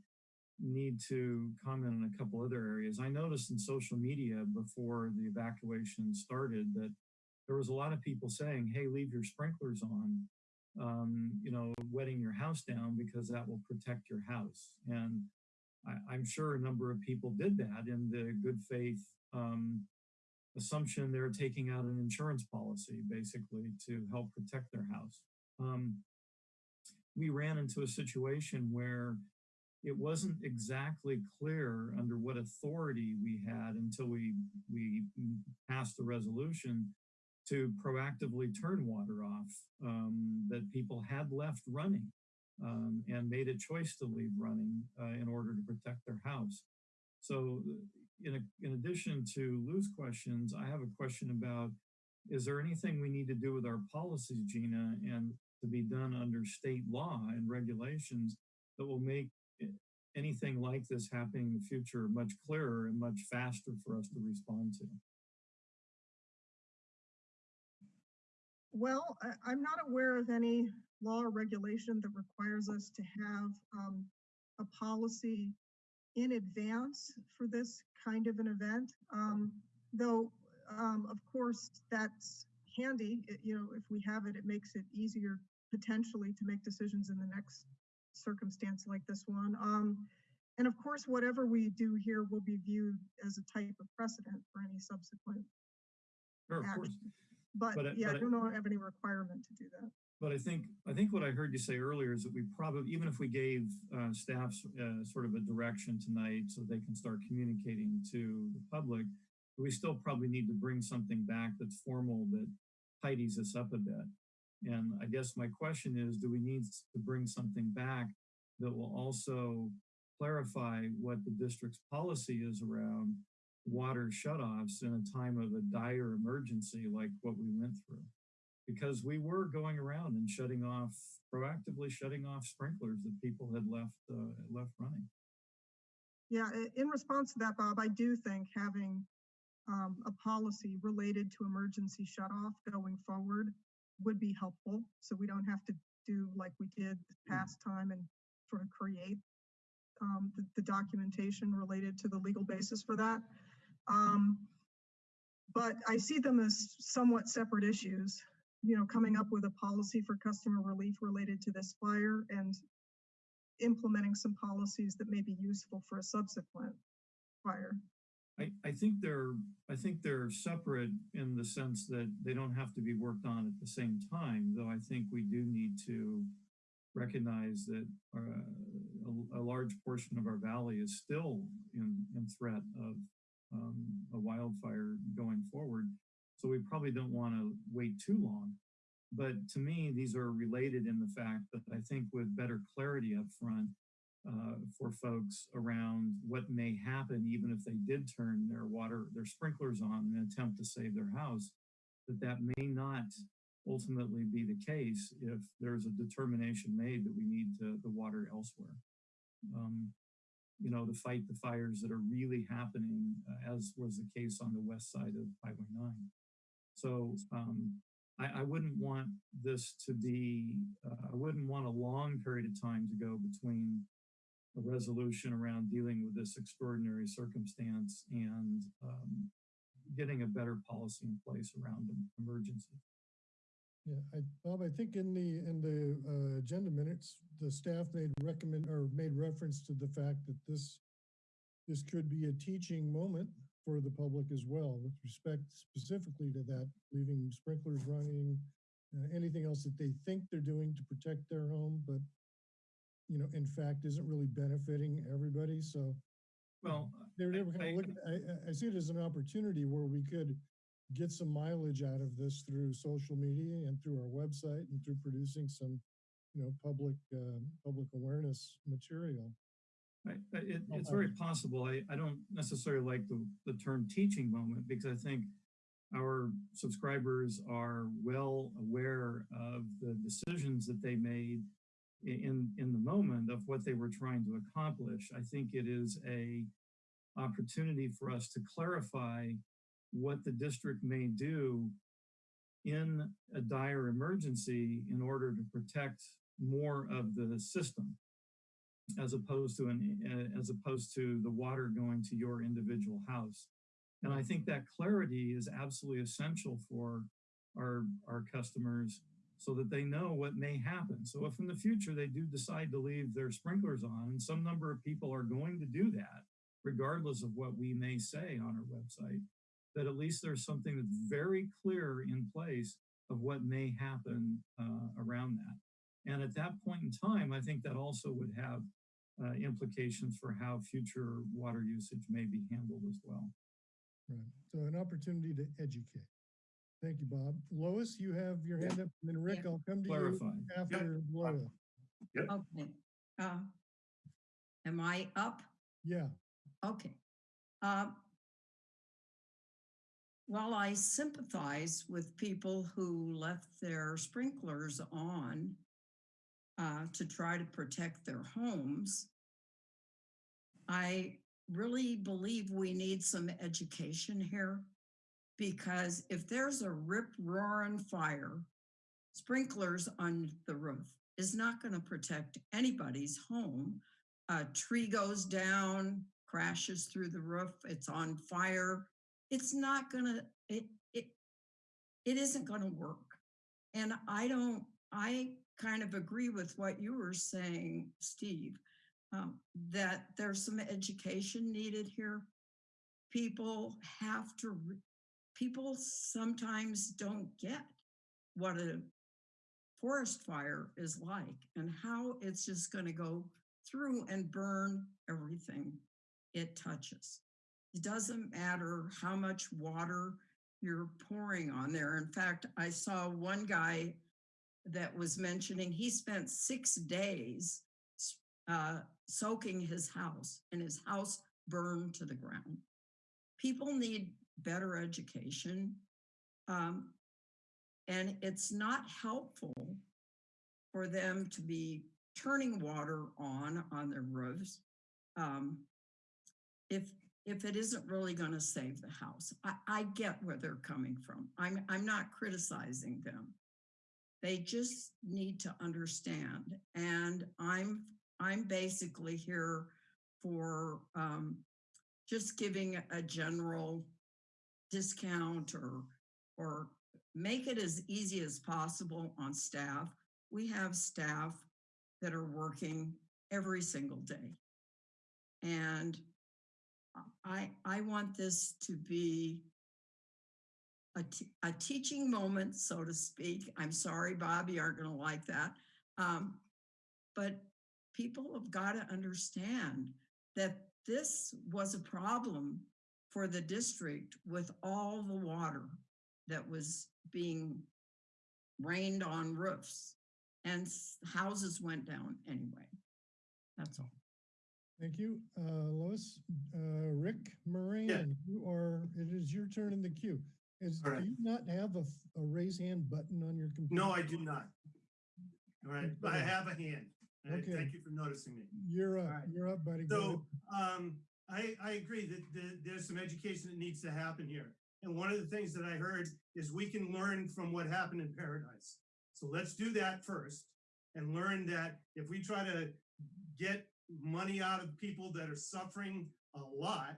Speaker 7: need to comment on a couple other areas. I noticed in social media before the evacuation started that there was a lot of people saying, hey, leave your sprinklers on, um, you know, wetting your house down because that will protect your house. And I, I'm sure a number of people did that in the good faith um, assumption they're taking out an insurance policy basically to help protect their house. Um, we ran into a situation where it wasn't exactly clear under what authority we had until we we passed the resolution to proactively turn water off um, that people had left running um, and made a choice to leave running uh, in order to protect their house. So in, a, in addition to Lou's questions, I have a question about, is there anything we need to do with our policies, Gina, and to be done under state law and regulations that will make anything like this happening in the future much clearer and much faster for us to respond to?
Speaker 5: Well, I'm not aware of any law or regulation that requires us to have um, a policy in advance for this kind of an event. Um, though, um, of course, that's handy. It- you know, if we have it, it makes it easier potentially to make decisions in the next circumstance like this one. Um, and of course, whatever we do here will be viewed as a type of precedent for any subsequent
Speaker 7: Sure, of course.
Speaker 5: action. But
Speaker 7: But I-
Speaker 5: yeah,
Speaker 7: but
Speaker 5: I
Speaker 7: I-
Speaker 5: don't know, have any requirement to do that.
Speaker 7: But I think, I think what I heard you say earlier is that we probably, even if we gave uh, staff uh, sort of a direction tonight so they can start communicating to the public, we still probably need to bring something back that's formal that tidies us up a bit. And I guess my question is, do we need to bring something back that will also clarify what the district's policy is around water shutoffs in a time of a dire emergency like what we went through? because we were going around and shutting off proactively shutting off sprinklers that people had left uh, left running.
Speaker 5: Yeah, in response to that, Bob, I do think having um, a policy related to emergency shut off going forward would be helpful. So we don't have to do like we did this past time and sort of create um, the, the documentation related to the legal basis for that. Um, but I see them as somewhat separate issues. You know, coming up with a policy for customer relief related to this fire and implementing some policies that may be useful for a subsequent fire.
Speaker 7: I, I think they're I think they're separate in the sense that they don't have to be worked on at the same time. Though I think we do need to recognize that uh, a, a, large portion of our valley is still in, in threat of um, a wildfire going forward. So we probably don't want to wait too long. But to me, these are related in the fact that I think with better clarity up front, uh, for folks around what may happen even if they did turn their water, their sprinklers on in an attempt to save their house, that that may not ultimately be the case if there's a determination made that we need to, the water elsewhere. Um, you know, to fight the fires that are really happening, uh, as was the case on the west side of Highway 9. So um, I, I wouldn't want this to be, uh, I wouldn't want a long period of time to go between a resolution around dealing with this extraordinary circumstance and um, getting a better policy in place around emergency.
Speaker 1: Yeah, I, Bob, I think in the, in the uh, agenda minutes, the staff made recommend, or made reference to the fact that this, this could be a teaching moment for the public as well, with respect specifically to that, leaving sprinklers running, uh, anything else that they think they're doing to protect their home, but, you know, in fact, isn't really benefiting everybody, so.
Speaker 7: Well,
Speaker 1: They're, they
Speaker 7: I-
Speaker 1: were kind of looking, I, I- see it as an opportunity where we could get some mileage out of this through social media and through our website and through producing some, you know, public, uh, public awareness material.
Speaker 7: It, it's very possible. I, I don't necessarily like the, the term teaching moment because I think our subscribers are well aware of the decisions that they made in, in the moment of what they were trying to accomplish. I think it is a opportunity for us to clarify what the district may do in a dire emergency in order to protect more of the system as opposed to an as opposed to the water going to your individual house. And I think that clarity is absolutely essential for our our customers so that they know what may happen. So if in the future they do decide to leave their sprinklers on, and some number of people are going to do that, regardless of what we may say on our website, that at least there's something that's very clear in place of what may happen uh, around that. And at that point in time, I think that also would have uh, implications for how future water usage may be handled as well.
Speaker 1: Right. So an opportunity to educate. Thank you, Bob. Lois, you have your hand up, and then Rick,
Speaker 8: Yeah.
Speaker 1: I'll come to
Speaker 7: Clarify.
Speaker 1: you after Lois. Yep.
Speaker 8: Okay. Uh, Am I up?
Speaker 1: Yeah,
Speaker 8: Okay. Um, While I sympathize with people who left their sprinklers on uh, to try to protect their homes, I really believe we need some education here because if there's a rip roaring fire, sprinklers on the roof is not going to protect anybody's home. A tree goes down, crashes through the roof, it's on fire. It's not gonna, it, it, it isn't gonna work. And I don't, I kind of agree with what you were saying, Steve, um, that there's some education needed here. People have to, people sometimes don't get what a forest fire is like and how it's just going to go through and burn everything it touches. It doesn't matter how much water you're pouring on there. In fact, I saw one guy that was mentioning he spent six days uh, soaking his house and his house burned to the ground. People need better education. Um, and it's not helpful for them to be turning water on on their roofs um, if if it isn't really going to save the house. I, I get where they're coming from. I'm I'm not criticizing them. They just need to understand. And I'm I'm basically here for um, just giving a general discount or or make it as easy as possible on staff. We have staff that are working every single day. And I, I want this to be a, a teaching moment, so to speak. I'm sorry, Bob, you aren't going to like that. Um, but people have got to understand that this was a problem for the district with all the water that was being rained on roofs and s- houses went down anyway. That's all.
Speaker 1: Thank you. Uh, Lois, uh, Rick Moran, you are, it is your turn in the queue. Is, do you not have a, f- a raise hand button on your computer?
Speaker 9: No, I do not. All right, but I have a hand.
Speaker 1: Okay.
Speaker 9: Thank you for noticing me.
Speaker 1: You're up,
Speaker 9: All right.
Speaker 1: you're up, buddy. Go.
Speaker 9: So, um, I, I agree that, that there's some education that needs to happen here. And one of the things that I heard is we can learn from what happened in Paradise. So let's do that first and learn that if we try to get money out of people that are suffering a lot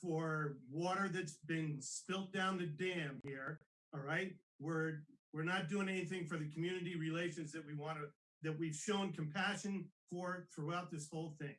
Speaker 9: for water that's been spilt down the dam here, all right? We're, we're not doing anything for the community relations that we want to, that we've shown compassion for throughout this whole thing.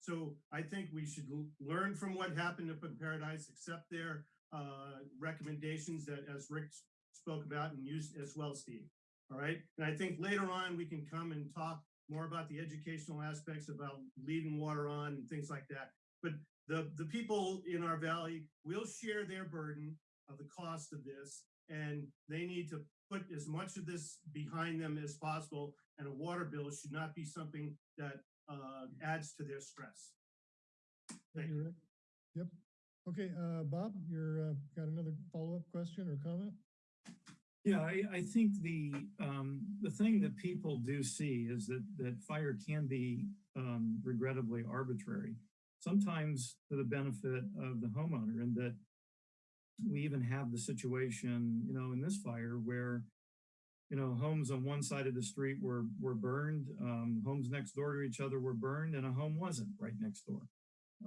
Speaker 9: So I think we should learn from what happened up in Paradise, accept their uh, recommendations that as Rick spoke about and used as well, Steve. All right. And I think later on we can come and talk more about the educational aspects about leading water on and things like that. But the, the people in our valley will share their burden of the cost of this and they need to put as much of this behind them as possible. And a water bill should not be something that uh, adds to their stress.
Speaker 1: Thank you, Rick. Yep. Okay, uh, Bob, you're, uh, got another follow-up question or comment?
Speaker 7: Yeah, I, I think the, um, the thing that people do see is that, that fire can be, um, regrettably arbitrary. Sometimes to the benefit of the homeowner and that we even have the situation, you know, in this fire where, you know, homes on one side of the street were, were burned, um, homes next door to each other were burned and a home wasn't right next door.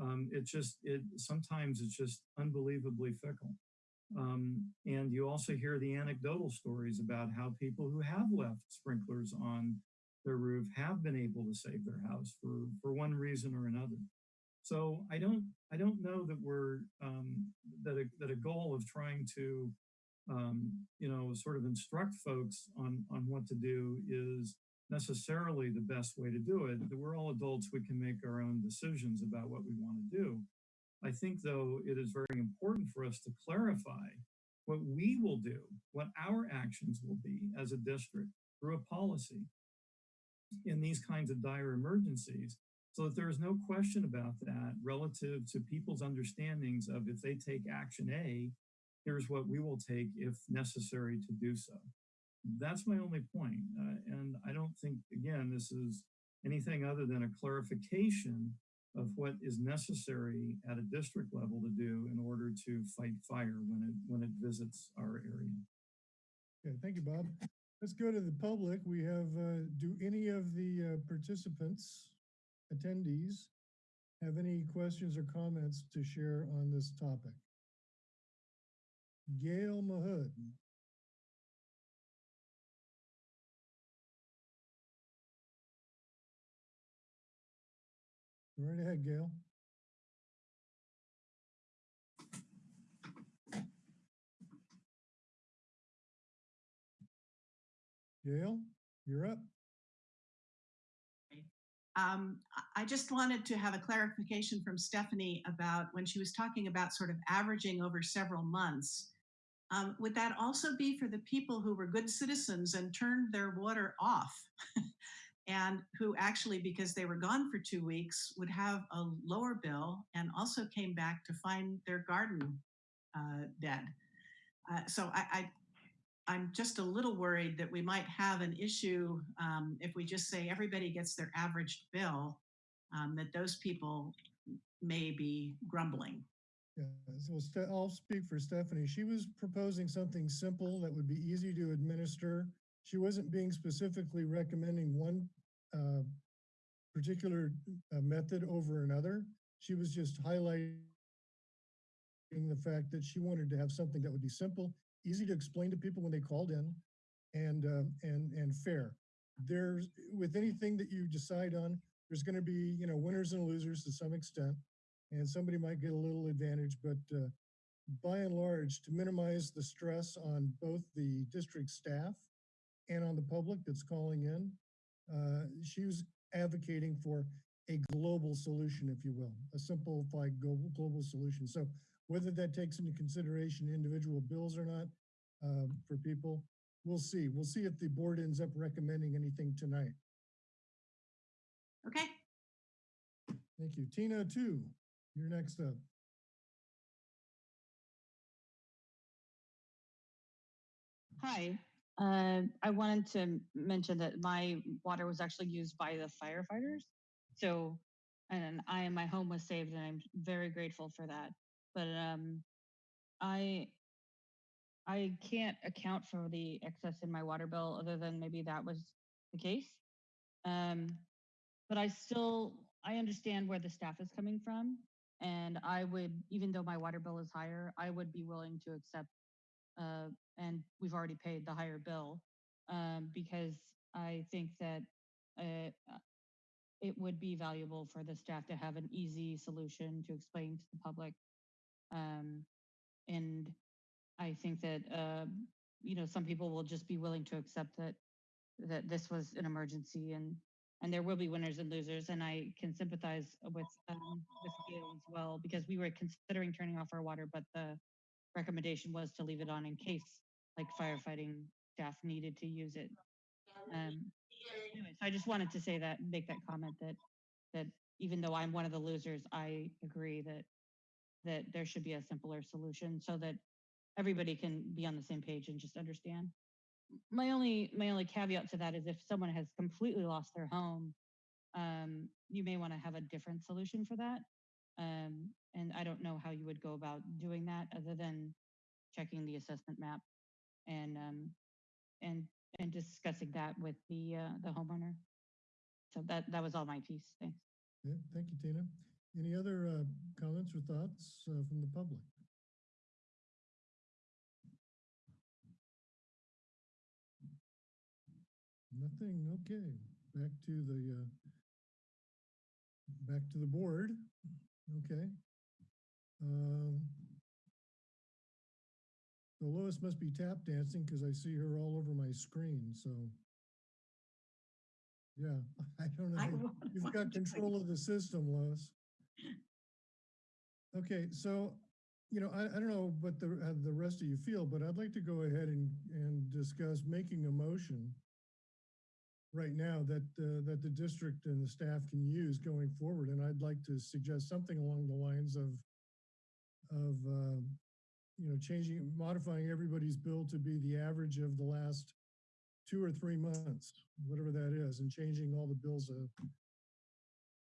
Speaker 7: Um, it just, it, sometimes it's just unbelievably fickle. Um, and you also hear the anecdotal stories about how people who have left sprinklers on their roof have been able to save their house for, for one reason or another. So I don't, I don't know that we're, um, that a, that a goal of trying to, um, you know, sort of instruct folks on, on what to do is necessarily the best way to do it. We're all adults, we can make our own decisions about what we want to do. I think, though, it is very important for us to clarify what we will do, what our actions will be as a district through a policy in these kinds of dire emergencies, so that there is no question about that relative to people's understandings of if they take action A, here's what we will take if necessary to do so. That's my only point. Uh, and I don't think, again, this is anything other than a clarification of what is necessary at a district level to do in order to fight fire when it when it visits our area.
Speaker 1: Okay, thank you, Bob. Let's go to the public. We have, uh, do any of the uh, participants, attendees, have any questions or comments to share on this topic? Gail Mahood. Go Right ahead, Gail. Gail, you're up.
Speaker 13: Um, I- I just wanted to have a clarification from Stephanie about when she was talking about sort of averaging over several months. Um, would that also be for the people who were good citizens and turned their water off? and who actually, because they were gone for two weeks, would have a lower bill and also came back to find their garden uh, dead. Uh, so I, I, I'm just a little worried that we might have an issue um, if we just say everybody gets their averaged bill, um, that those people may be grumbling.
Speaker 1: I'll speak for Stephanie. She was proposing something simple that would be easy to administer. She wasn't being specifically recommending one uh, particular uh, method over another. She was just highlighting the fact that she wanted to have something that would be simple, easy to explain to people when they called in, and uh, and and fair. There's with anything that you decide on, there's going to be you know winners and losers to some extent and somebody might get a little advantage, but uh, by and large, to minimize the stress on both the district staff and on the public that's calling in, uh, she was advocating for a global solution, if you will, a simplified global, global solution. So whether that takes into consideration individual bills or not um, for people, we'll see. We'll see if the board ends up recommending anything tonight.
Speaker 13: Okay,
Speaker 1: Thank you. Tina, two, you're next up.
Speaker 16: Hi, uh, I wanted to mention that my water was actually used by the firefighters. So, and I and my home was saved, and I'm very grateful for that. But um, I I can't account for the excess in my water bill, other than maybe that was the case. Um, but I still I understand where the staff is coming from, and I would, even though my water bill is higher, I would be willing to accept uh, and we've already paid the higher bill um, because I think that uh, uh, it would be valuable for the staff to have an easy solution to explain to the public. Um, and I think that uh, you know some people will just be willing to accept that that this was an emergency and and there will be winners and losers. And I can sympathize with um, with as well because we were considering turning off our water, but the recommendation was to leave it on in case like firefighting staff needed to use it. Um, anyway, so I just wanted to say that, make that comment that, that even though I'm one of the losers, I agree that, that there should be a simpler solution so that everybody can be on the same page and just understand. My only, my only caveat to that is if someone has completely lost their home, um, you may want to have a different solution for that. Um, and I don't know how you would go about doing that other than checking the assessment map and um, and and discussing that with the uh, the homeowner. So that that was all my piece. Thanks.
Speaker 1: Yeah, thank you, Tina. Any other uh, comments or thoughts uh, from the public? Nothing. Okay. Back to the uh, back to the board. Okay. Um, so Lois must be tap dancing because I see her all over my screen. So yeah, I don't know.
Speaker 2: wa-
Speaker 1: You've got control of the system, Lois. Okay, so, you know, I, I don't know what the, how the rest of you feel, but I'd like to go ahead and, and discuss making a motion right now that, uh, that the district and the staff can use going forward. And I'd like to suggest something along the lines of, of, uh, you know, changing, modifying everybody's bill to be the average of the last two or three months, whatever that is, and changing all the bills uh,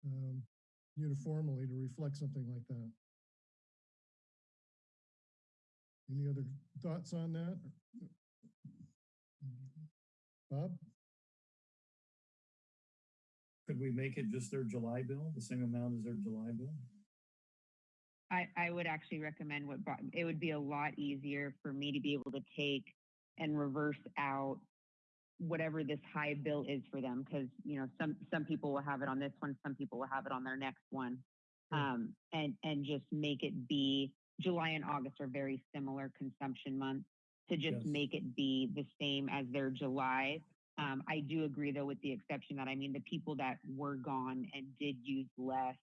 Speaker 1: um, uniformly to reflect something like that. Any other thoughts on that? Bob?
Speaker 7: Could we make it just their July bill, the same amount as their July bill?
Speaker 15: I, I would actually recommend what it would be a lot easier for me to be able to take and reverse out whatever this high bill is for them because you know some some people will have it on this one some people will have it on their next one um and and just make it be july and august are very similar consumption months to just
Speaker 7: Yes.
Speaker 15: make it be the same as their july um i do agree though with the exception that i mean the people that were gone and did use less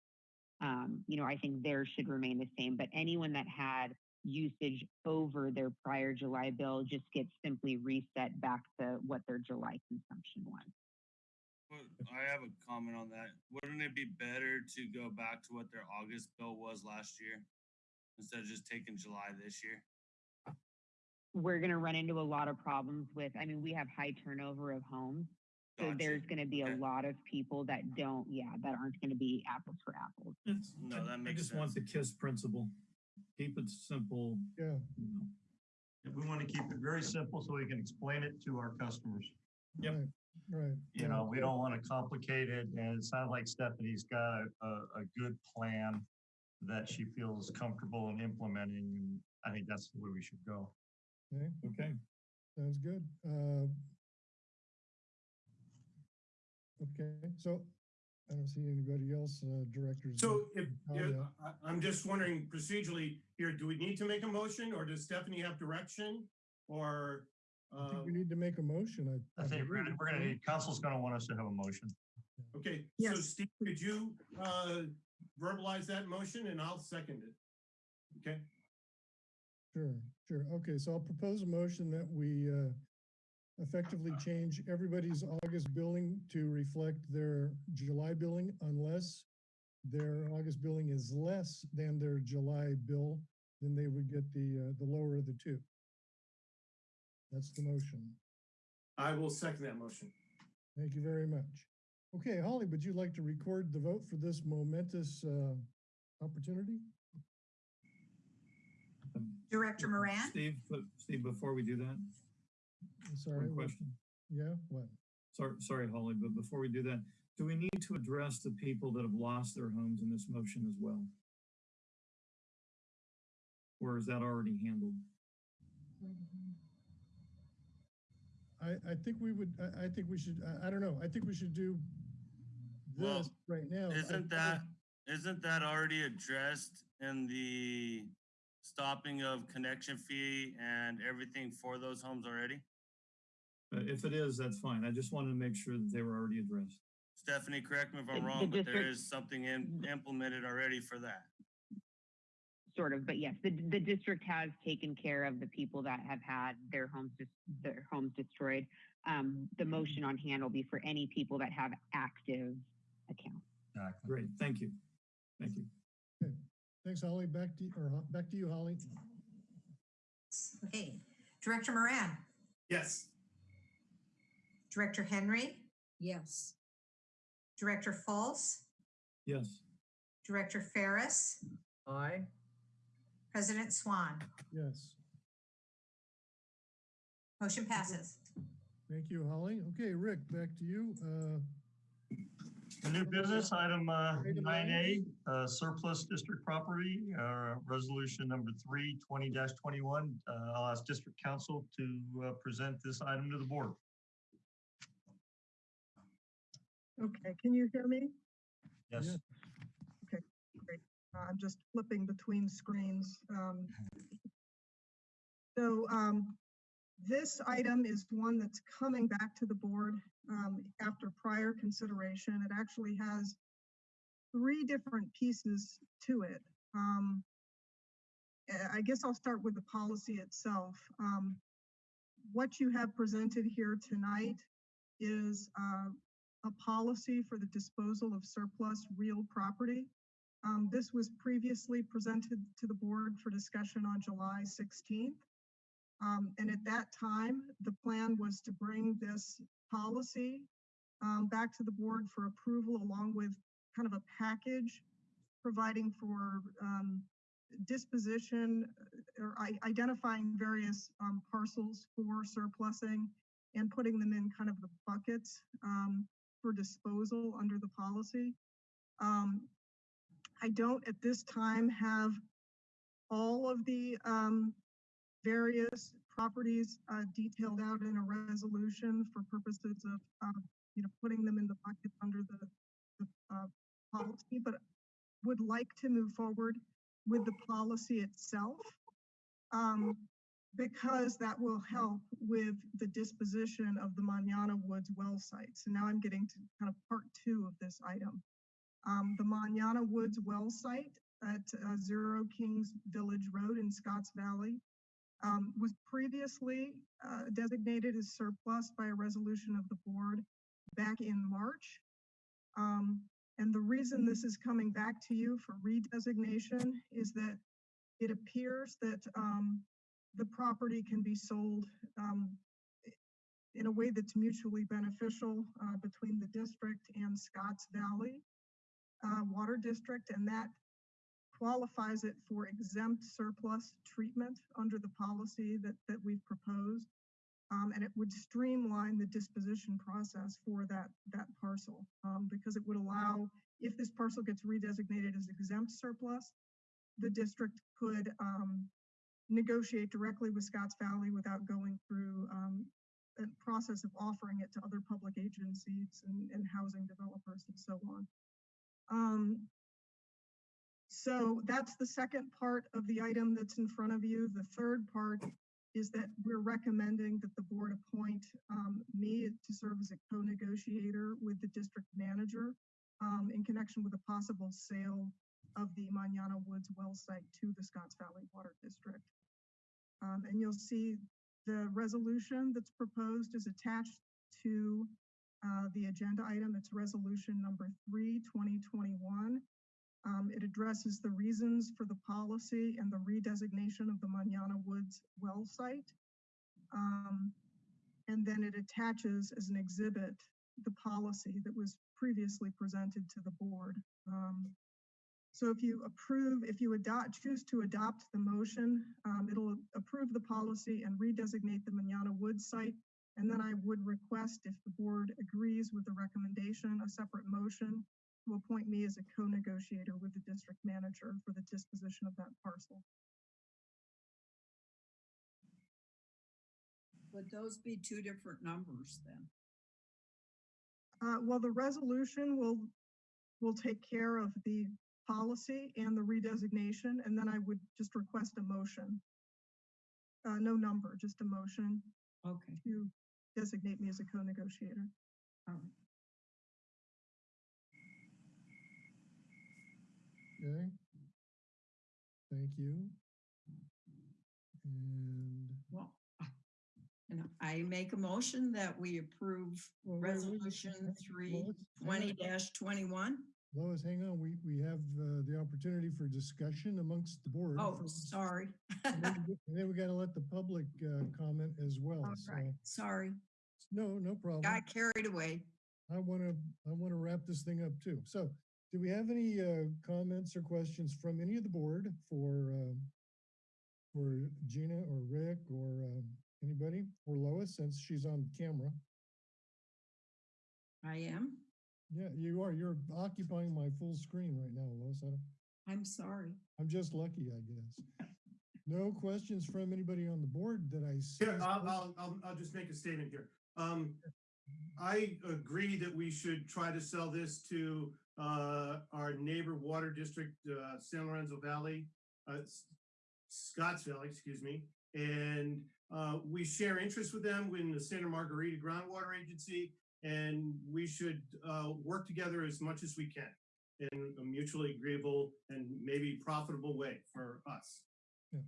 Speaker 15: um, you know, I think theirs should remain the same, but anyone that had usage over their prior July bill just gets simply reset back to what their July consumption was.
Speaker 6: But I have a comment on that. Wouldn't it be better to go back to what their August bill was last year? Instead of just taking July this year?
Speaker 15: We're going to run into a lot of problems with, I mean, we have high turnover of homes. So
Speaker 6: Gotcha.
Speaker 15: there's going to be a
Speaker 6: Okay.
Speaker 15: lot of people that don't, yeah, that aren't going to be apples for apples.
Speaker 7: It's,
Speaker 6: No,
Speaker 7: I-
Speaker 6: that
Speaker 7: I
Speaker 6: makes
Speaker 7: just want the KISS principle. Keep it simple.
Speaker 1: Yeah.
Speaker 7: you know.
Speaker 4: We want to keep it very simple so we can explain it to our customers.
Speaker 7: Yep.
Speaker 1: Right, Right.
Speaker 4: You know, we don't want to complicate it, and it sounds like Stephanie's got a, a, a good plan that she feels comfortable in implementing, and I think that's the way we should go.
Speaker 1: Okay,
Speaker 7: Okay.
Speaker 1: sounds good. Uh, Okay, so I don't see anybody else, uh, directors.
Speaker 9: So if, if-
Speaker 1: yeah.
Speaker 9: I, I'm just wondering procedurally here, do we need to make a motion or does Stephanie have direction? Or,
Speaker 1: I
Speaker 9: uh,
Speaker 1: think we need to make a motion. I.
Speaker 4: I think we're gonna, we're gonna need, counsel's gonna want us to have a motion.
Speaker 9: okay, so
Speaker 5: Yes.
Speaker 9: Steve, could you, uh, verbalize that motion and I'll second it? Okay,
Speaker 1: Sure, sure. Okay, so I'll propose a motion that we uh, effectively change everybody's August billing to reflect their July billing unless their August billing is less than their July bill, then they would get the, uh, the lower of the two. That's the motion.
Speaker 9: I will second that motion.
Speaker 1: Thank you very much. Okay, Holly, would you like to record the vote for this momentous uh, opportunity?
Speaker 2: Director Moran?
Speaker 7: Steve, uh, Steve, before we do that,
Speaker 1: Sorry.
Speaker 7: one
Speaker 1: what-
Speaker 7: question.
Speaker 1: Yeah, what?
Speaker 7: Sorry, sorry, Holly, but before we do that, do we need to address the people that have lost their homes in this motion as well? Or is that already handled?
Speaker 1: I, I think we would, I, I think we should, I, I don't know, I think we should do
Speaker 6: Well,
Speaker 1: this right now.
Speaker 6: Isn't
Speaker 1: I-
Speaker 6: that, isn't that already addressed in the stopping of connection fee and everything for those homes already?
Speaker 7: Uh, if it is, that's fine. I just wanted to make sure that they were already addressed.
Speaker 6: Stephanie, correct me if I'm
Speaker 15: the
Speaker 6: wrong, but there is something in, implemented already for that.
Speaker 15: Sort of, but yes, the, the district has taken care of the people that have had their homes, dis- their homes destroyed. Um, the motion on hand will be for any people that have active accounts.
Speaker 4: Exactly.
Speaker 7: Great, thank you. Thank you.
Speaker 1: Thanks, Holly. Back to, or back to you, Holly.
Speaker 2: Okay. Director Moran?
Speaker 9: Yes.
Speaker 2: Director Henry?
Speaker 8: Yes.
Speaker 2: Director Fultz?
Speaker 7: Yes.
Speaker 2: Director Ferris?
Speaker 3: Aye.
Speaker 2: President Swan?
Speaker 1: Yes.
Speaker 2: Motion passes.
Speaker 1: Thank you, Holly. Okay, Rick, back to you. Uh,
Speaker 4: The new business, item uh, nine A, uh, surplus district property, uh, resolution number three, twenty twenty-one. Uh, I'll ask district counsel to uh, present this item to the board.
Speaker 5: Okay, can you hear me?
Speaker 4: Yes.
Speaker 1: Okay,
Speaker 5: Great. Uh, I'm just flipping between screens. Um, So um, this item is one that's coming back to the board um, after prior consideration. It actually has three different pieces to it. Um, uh, I guess I'll start with the policy itself. Um, What you have presented here tonight is uh, a policy for the disposal of surplus real property. Um, this was previously presented to the board for discussion on July 16th. Um, and at that time, the plan was to bring this policy um, back to the board for approval along with kind of a package providing for um, disposition uh, or identifying various um, parcels for surplusing and putting them in kind of the buckets um, for disposal under the policy. Um, I don't at this time have all of the um, various properties uh, detailed out in a resolution for purposes of, uh, you know, putting them in the bucket under the, the uh, policy, but would like to move forward with the policy itself. Um, because that will help with the disposition of the Manana Woods well sites. And now I'm getting to kind of part two of this item. Um, the Manana Woods well site at uh, Zero Kings Village Road in Scotts Valley um, was previously uh, designated as surplus by a resolution of the board back in March. Um, and the reason this is coming back to you for redesignation is that it appears that um, the property can be sold um, in a way that's mutually beneficial uh, between the district and Scotts Valley uh, Water District, and that qualifies it for exempt surplus treatment under the policy that, that we've proposed. Um, and it would streamline the disposition process for that, that parcel, um, because it would allow, if this parcel gets redesignated as exempt surplus, the district could, um, negotiate directly with Scotts Valley without going through, um, a process of offering it to other public agencies and, and housing developers and so on. Um, so that's the second part of the item that's in front of you. The third part is that we're recommending that the board appoint um, me to serve as a co-negotiator with the district manager um, in connection with a possible sale of the Manana Woods well site to the Scotts Valley Water District. Um, and you'll see the resolution that's proposed is attached to uh, the agenda item. It's resolution number three, 2021. Um, it addresses the reasons for the policy and the redesignation of the Manana Woods well site. Um, and then it attaches as an exhibit the policy that was previously presented to the board. Um, so if you approve, if you adopt, choose to adopt the motion, um, it'll approve the policy and redesignate the Manana Woods site. And then I would request, if the board agrees with the recommendation, a separate motion to appoint me as a co-negotiator with the district manager for the disposition of that parcel.
Speaker 8: Would those be two different numbers then?
Speaker 5: Uh, well, the resolution will, will take care of the policy and the redesignation, and then I would just request a motion. Uh, no number, just a motion
Speaker 8: Okay.
Speaker 5: to designate me as a co-negotiator.
Speaker 8: All right.
Speaker 1: Okay. Thank you. And
Speaker 8: Well, and I make a motion that we approve
Speaker 1: Well,
Speaker 8: resolution three
Speaker 1: well, let's- hang
Speaker 8: twenty
Speaker 1: on.
Speaker 8: twenty-one.
Speaker 1: Lois, hang on, we, we have uh, the opportunity for discussion amongst the board.
Speaker 8: Oh, sorry.
Speaker 1: And then we- we gotta let the public uh, comment as well,
Speaker 8: All
Speaker 1: so,
Speaker 8: right, sorry.
Speaker 1: no, no problem.
Speaker 8: Got carried away.
Speaker 1: I wanna, I wanna wrap this thing up too. So, do we have any uh, comments or questions from any of the board for, um, for Gina or Rick or um, anybody, or Lois, since she's on camera?
Speaker 8: I am.
Speaker 1: Yeah, you are, you're occupying my full screen right now, Lois. I
Speaker 8: I'm sorry.
Speaker 1: I'm just lucky, I guess. No questions from anybody on the board that I see.
Speaker 9: Here, I'll, I'll, I'll, I'll just make a statement here. Um, I agree that we should try to sell this to, uh, our neighbor water district, uh, San Lorenzo Valley, uh, S- Scotts Valley, excuse me. And, uh, we share interests with them in the Santa Margarita Groundwater Agency. And we should, uh, work together as much as we can in a mutually agreeable and maybe profitable way for us.
Speaker 1: Yeah,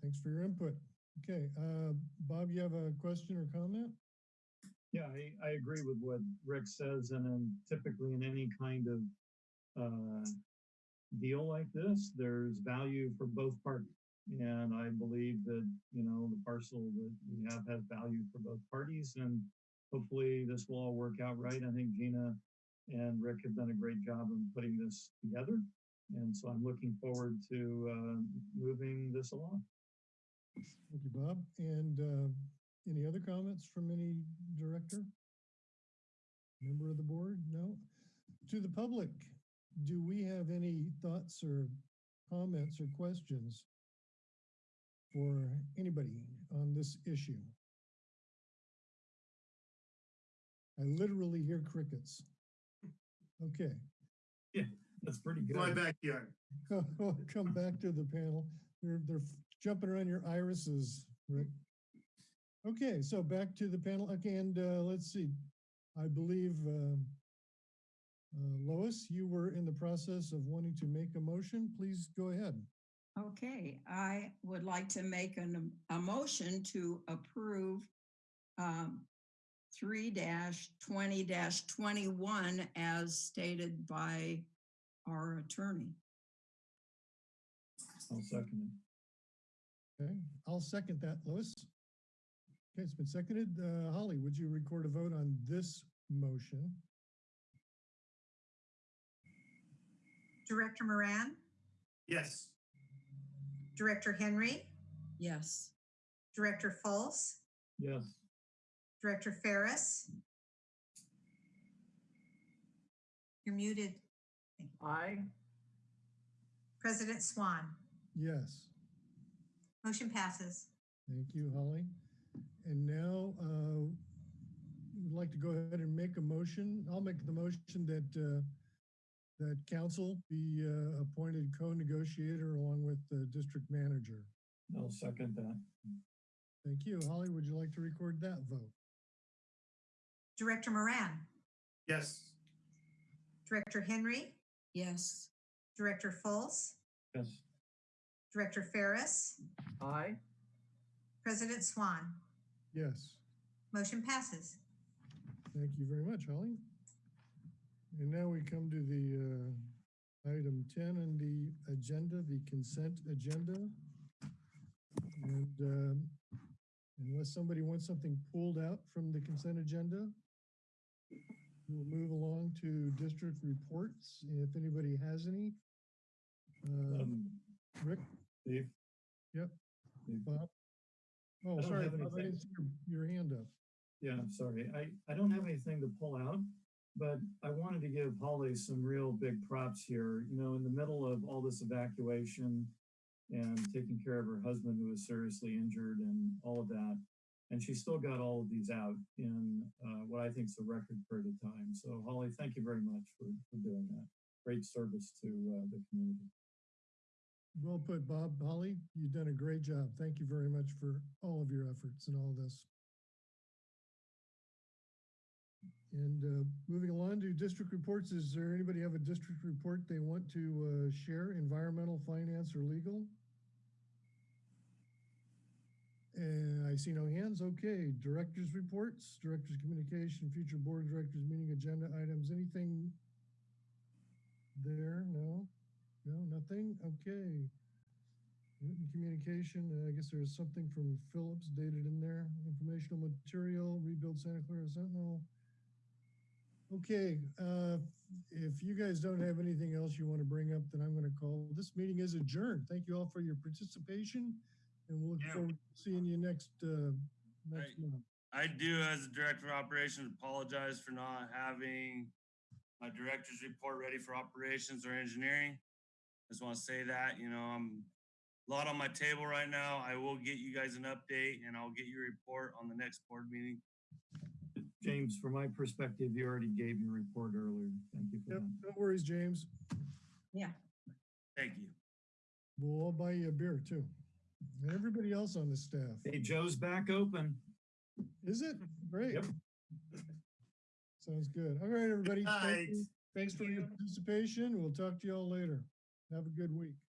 Speaker 1: thanks for your input. Okay, uh, Bob, you have a question or comment?
Speaker 7: Yeah, I, I agree with what Rick says, and then typically in any kind of uh, deal like this, there's value for both parties. And I believe that, you know, the parcel that we have has value for both parties, and hopefully this will all work out right. I think Gina and Rick have done a great job in putting this together. And so I'm looking forward to uh, moving this along.
Speaker 1: Thank you, Bob. And, uh, any other comments from any director? Member of the board? No? To the public, do we have any thoughts or comments or questions for anybody on this issue? I literally hear crickets. Okay.
Speaker 7: Yeah, that's pretty good.
Speaker 9: My backyard.
Speaker 1: Come back to the panel. They're, they're jumping around your irises, Rick. Okay, so back to the panel. Okay, and uh, let's see. I believe uh, uh, Lois, you were in the process of wanting to make a motion. Please go ahead.
Speaker 8: Okay, I would like to make an, a motion to approve um, three twenty twenty-one as stated by our attorney.
Speaker 7: I'll second it.
Speaker 1: Okay, I'll second that, Lois. Okay, it's been seconded. Uh, Holly, would you record a vote on this motion?
Speaker 2: Director Moran,
Speaker 9: Yes.
Speaker 2: Director Henry,
Speaker 8: Yes.
Speaker 2: Director Fultz,
Speaker 7: Yes.
Speaker 2: Director Ferris. You're muted.
Speaker 3: Aye.
Speaker 2: President Swan.
Speaker 1: Yes.
Speaker 2: Motion passes.
Speaker 1: Thank you, Holly. And now, uh, would like to go ahead and make a motion. I'll make the motion that, uh, that counsel be, uh, appointed co-negotiator along with the district manager.
Speaker 7: I'll second that.
Speaker 1: Thank you. Holly, would you like to record that vote?
Speaker 2: Director Moran,
Speaker 9: Yes.
Speaker 2: Director Henry,
Speaker 8: Yes.
Speaker 2: Director Fultz,
Speaker 7: Yes.
Speaker 2: Director Ferris,
Speaker 3: Aye.
Speaker 2: President Swan.
Speaker 1: Yes.
Speaker 2: Motion passes.
Speaker 1: Thank you very much, Holly. And now we come to the, uh, item ten on the agenda, the consent agenda. And um, unless somebody wants something pulled out from the consent agenda, we'll move along to district reports, if anybody has any. Um,
Speaker 7: Um,
Speaker 1: Rick?
Speaker 7: Steve?
Speaker 1: Yep.
Speaker 7: Steve?
Speaker 1: Bob? Oh,
Speaker 7: I don't
Speaker 1: sorry,
Speaker 7: have
Speaker 1: Bob, I
Speaker 7: anything.
Speaker 1: didn't see your, your hand up.
Speaker 7: Yeah, I'm sorry. I, I don't have anything to pull out, but I wanted to give Holly some real big props here. You know, in the middle of all this evacuation and taking care of her husband who was seriously injured and all of that. And she still got all of these out in uh, what I think is a record period of time. So Holly, thank you very much for, for doing that. Great service to uh, the community.
Speaker 1: Well put, Bob. Holly, you've done a great job. Thank you very much for all of your efforts and all this. And uh, moving along to district reports, is there anybody have a district report they want to uh, share, environmental, finance, or legal? And I see no hands. Okay, directors reports, directors communication, future board directors meeting agenda items, anything there? No? No, nothing? Okay. Written communication, uh, I guess there's something from Phillips dated in there. Informational material, rebuild Santa Clara Sentinel. Okay, uh, if you guys don't have anything else you want to bring up, then I'm going to call, this meeting is adjourned. Thank you all for your participation. And we'll look
Speaker 6: Yeah.
Speaker 1: forward to seeing you next, uh, next
Speaker 6: Right.
Speaker 1: month.
Speaker 6: I do, as the director of operations, apologize for not having my director's report ready for operations or engineering. Just want to say that, you know, I'm a lot on my table right now. I will get you guys an update and I'll get your report on the next board meeting.
Speaker 7: James, from my perspective, you already gave your report earlier. Thank you for
Speaker 1: Yep,
Speaker 7: that.
Speaker 1: no worries, James.
Speaker 8: Yeah.
Speaker 6: Thank you.
Speaker 1: We'll all buy you a beer too. And everybody else on the staff.
Speaker 7: Hey, Joe's back open.
Speaker 1: Is it? Great.
Speaker 7: Yep.
Speaker 1: Sounds good. All right, everybody. Thank you.
Speaker 9: Night.
Speaker 1: Thanks for your participation. We'll talk to you all later. Have a good week.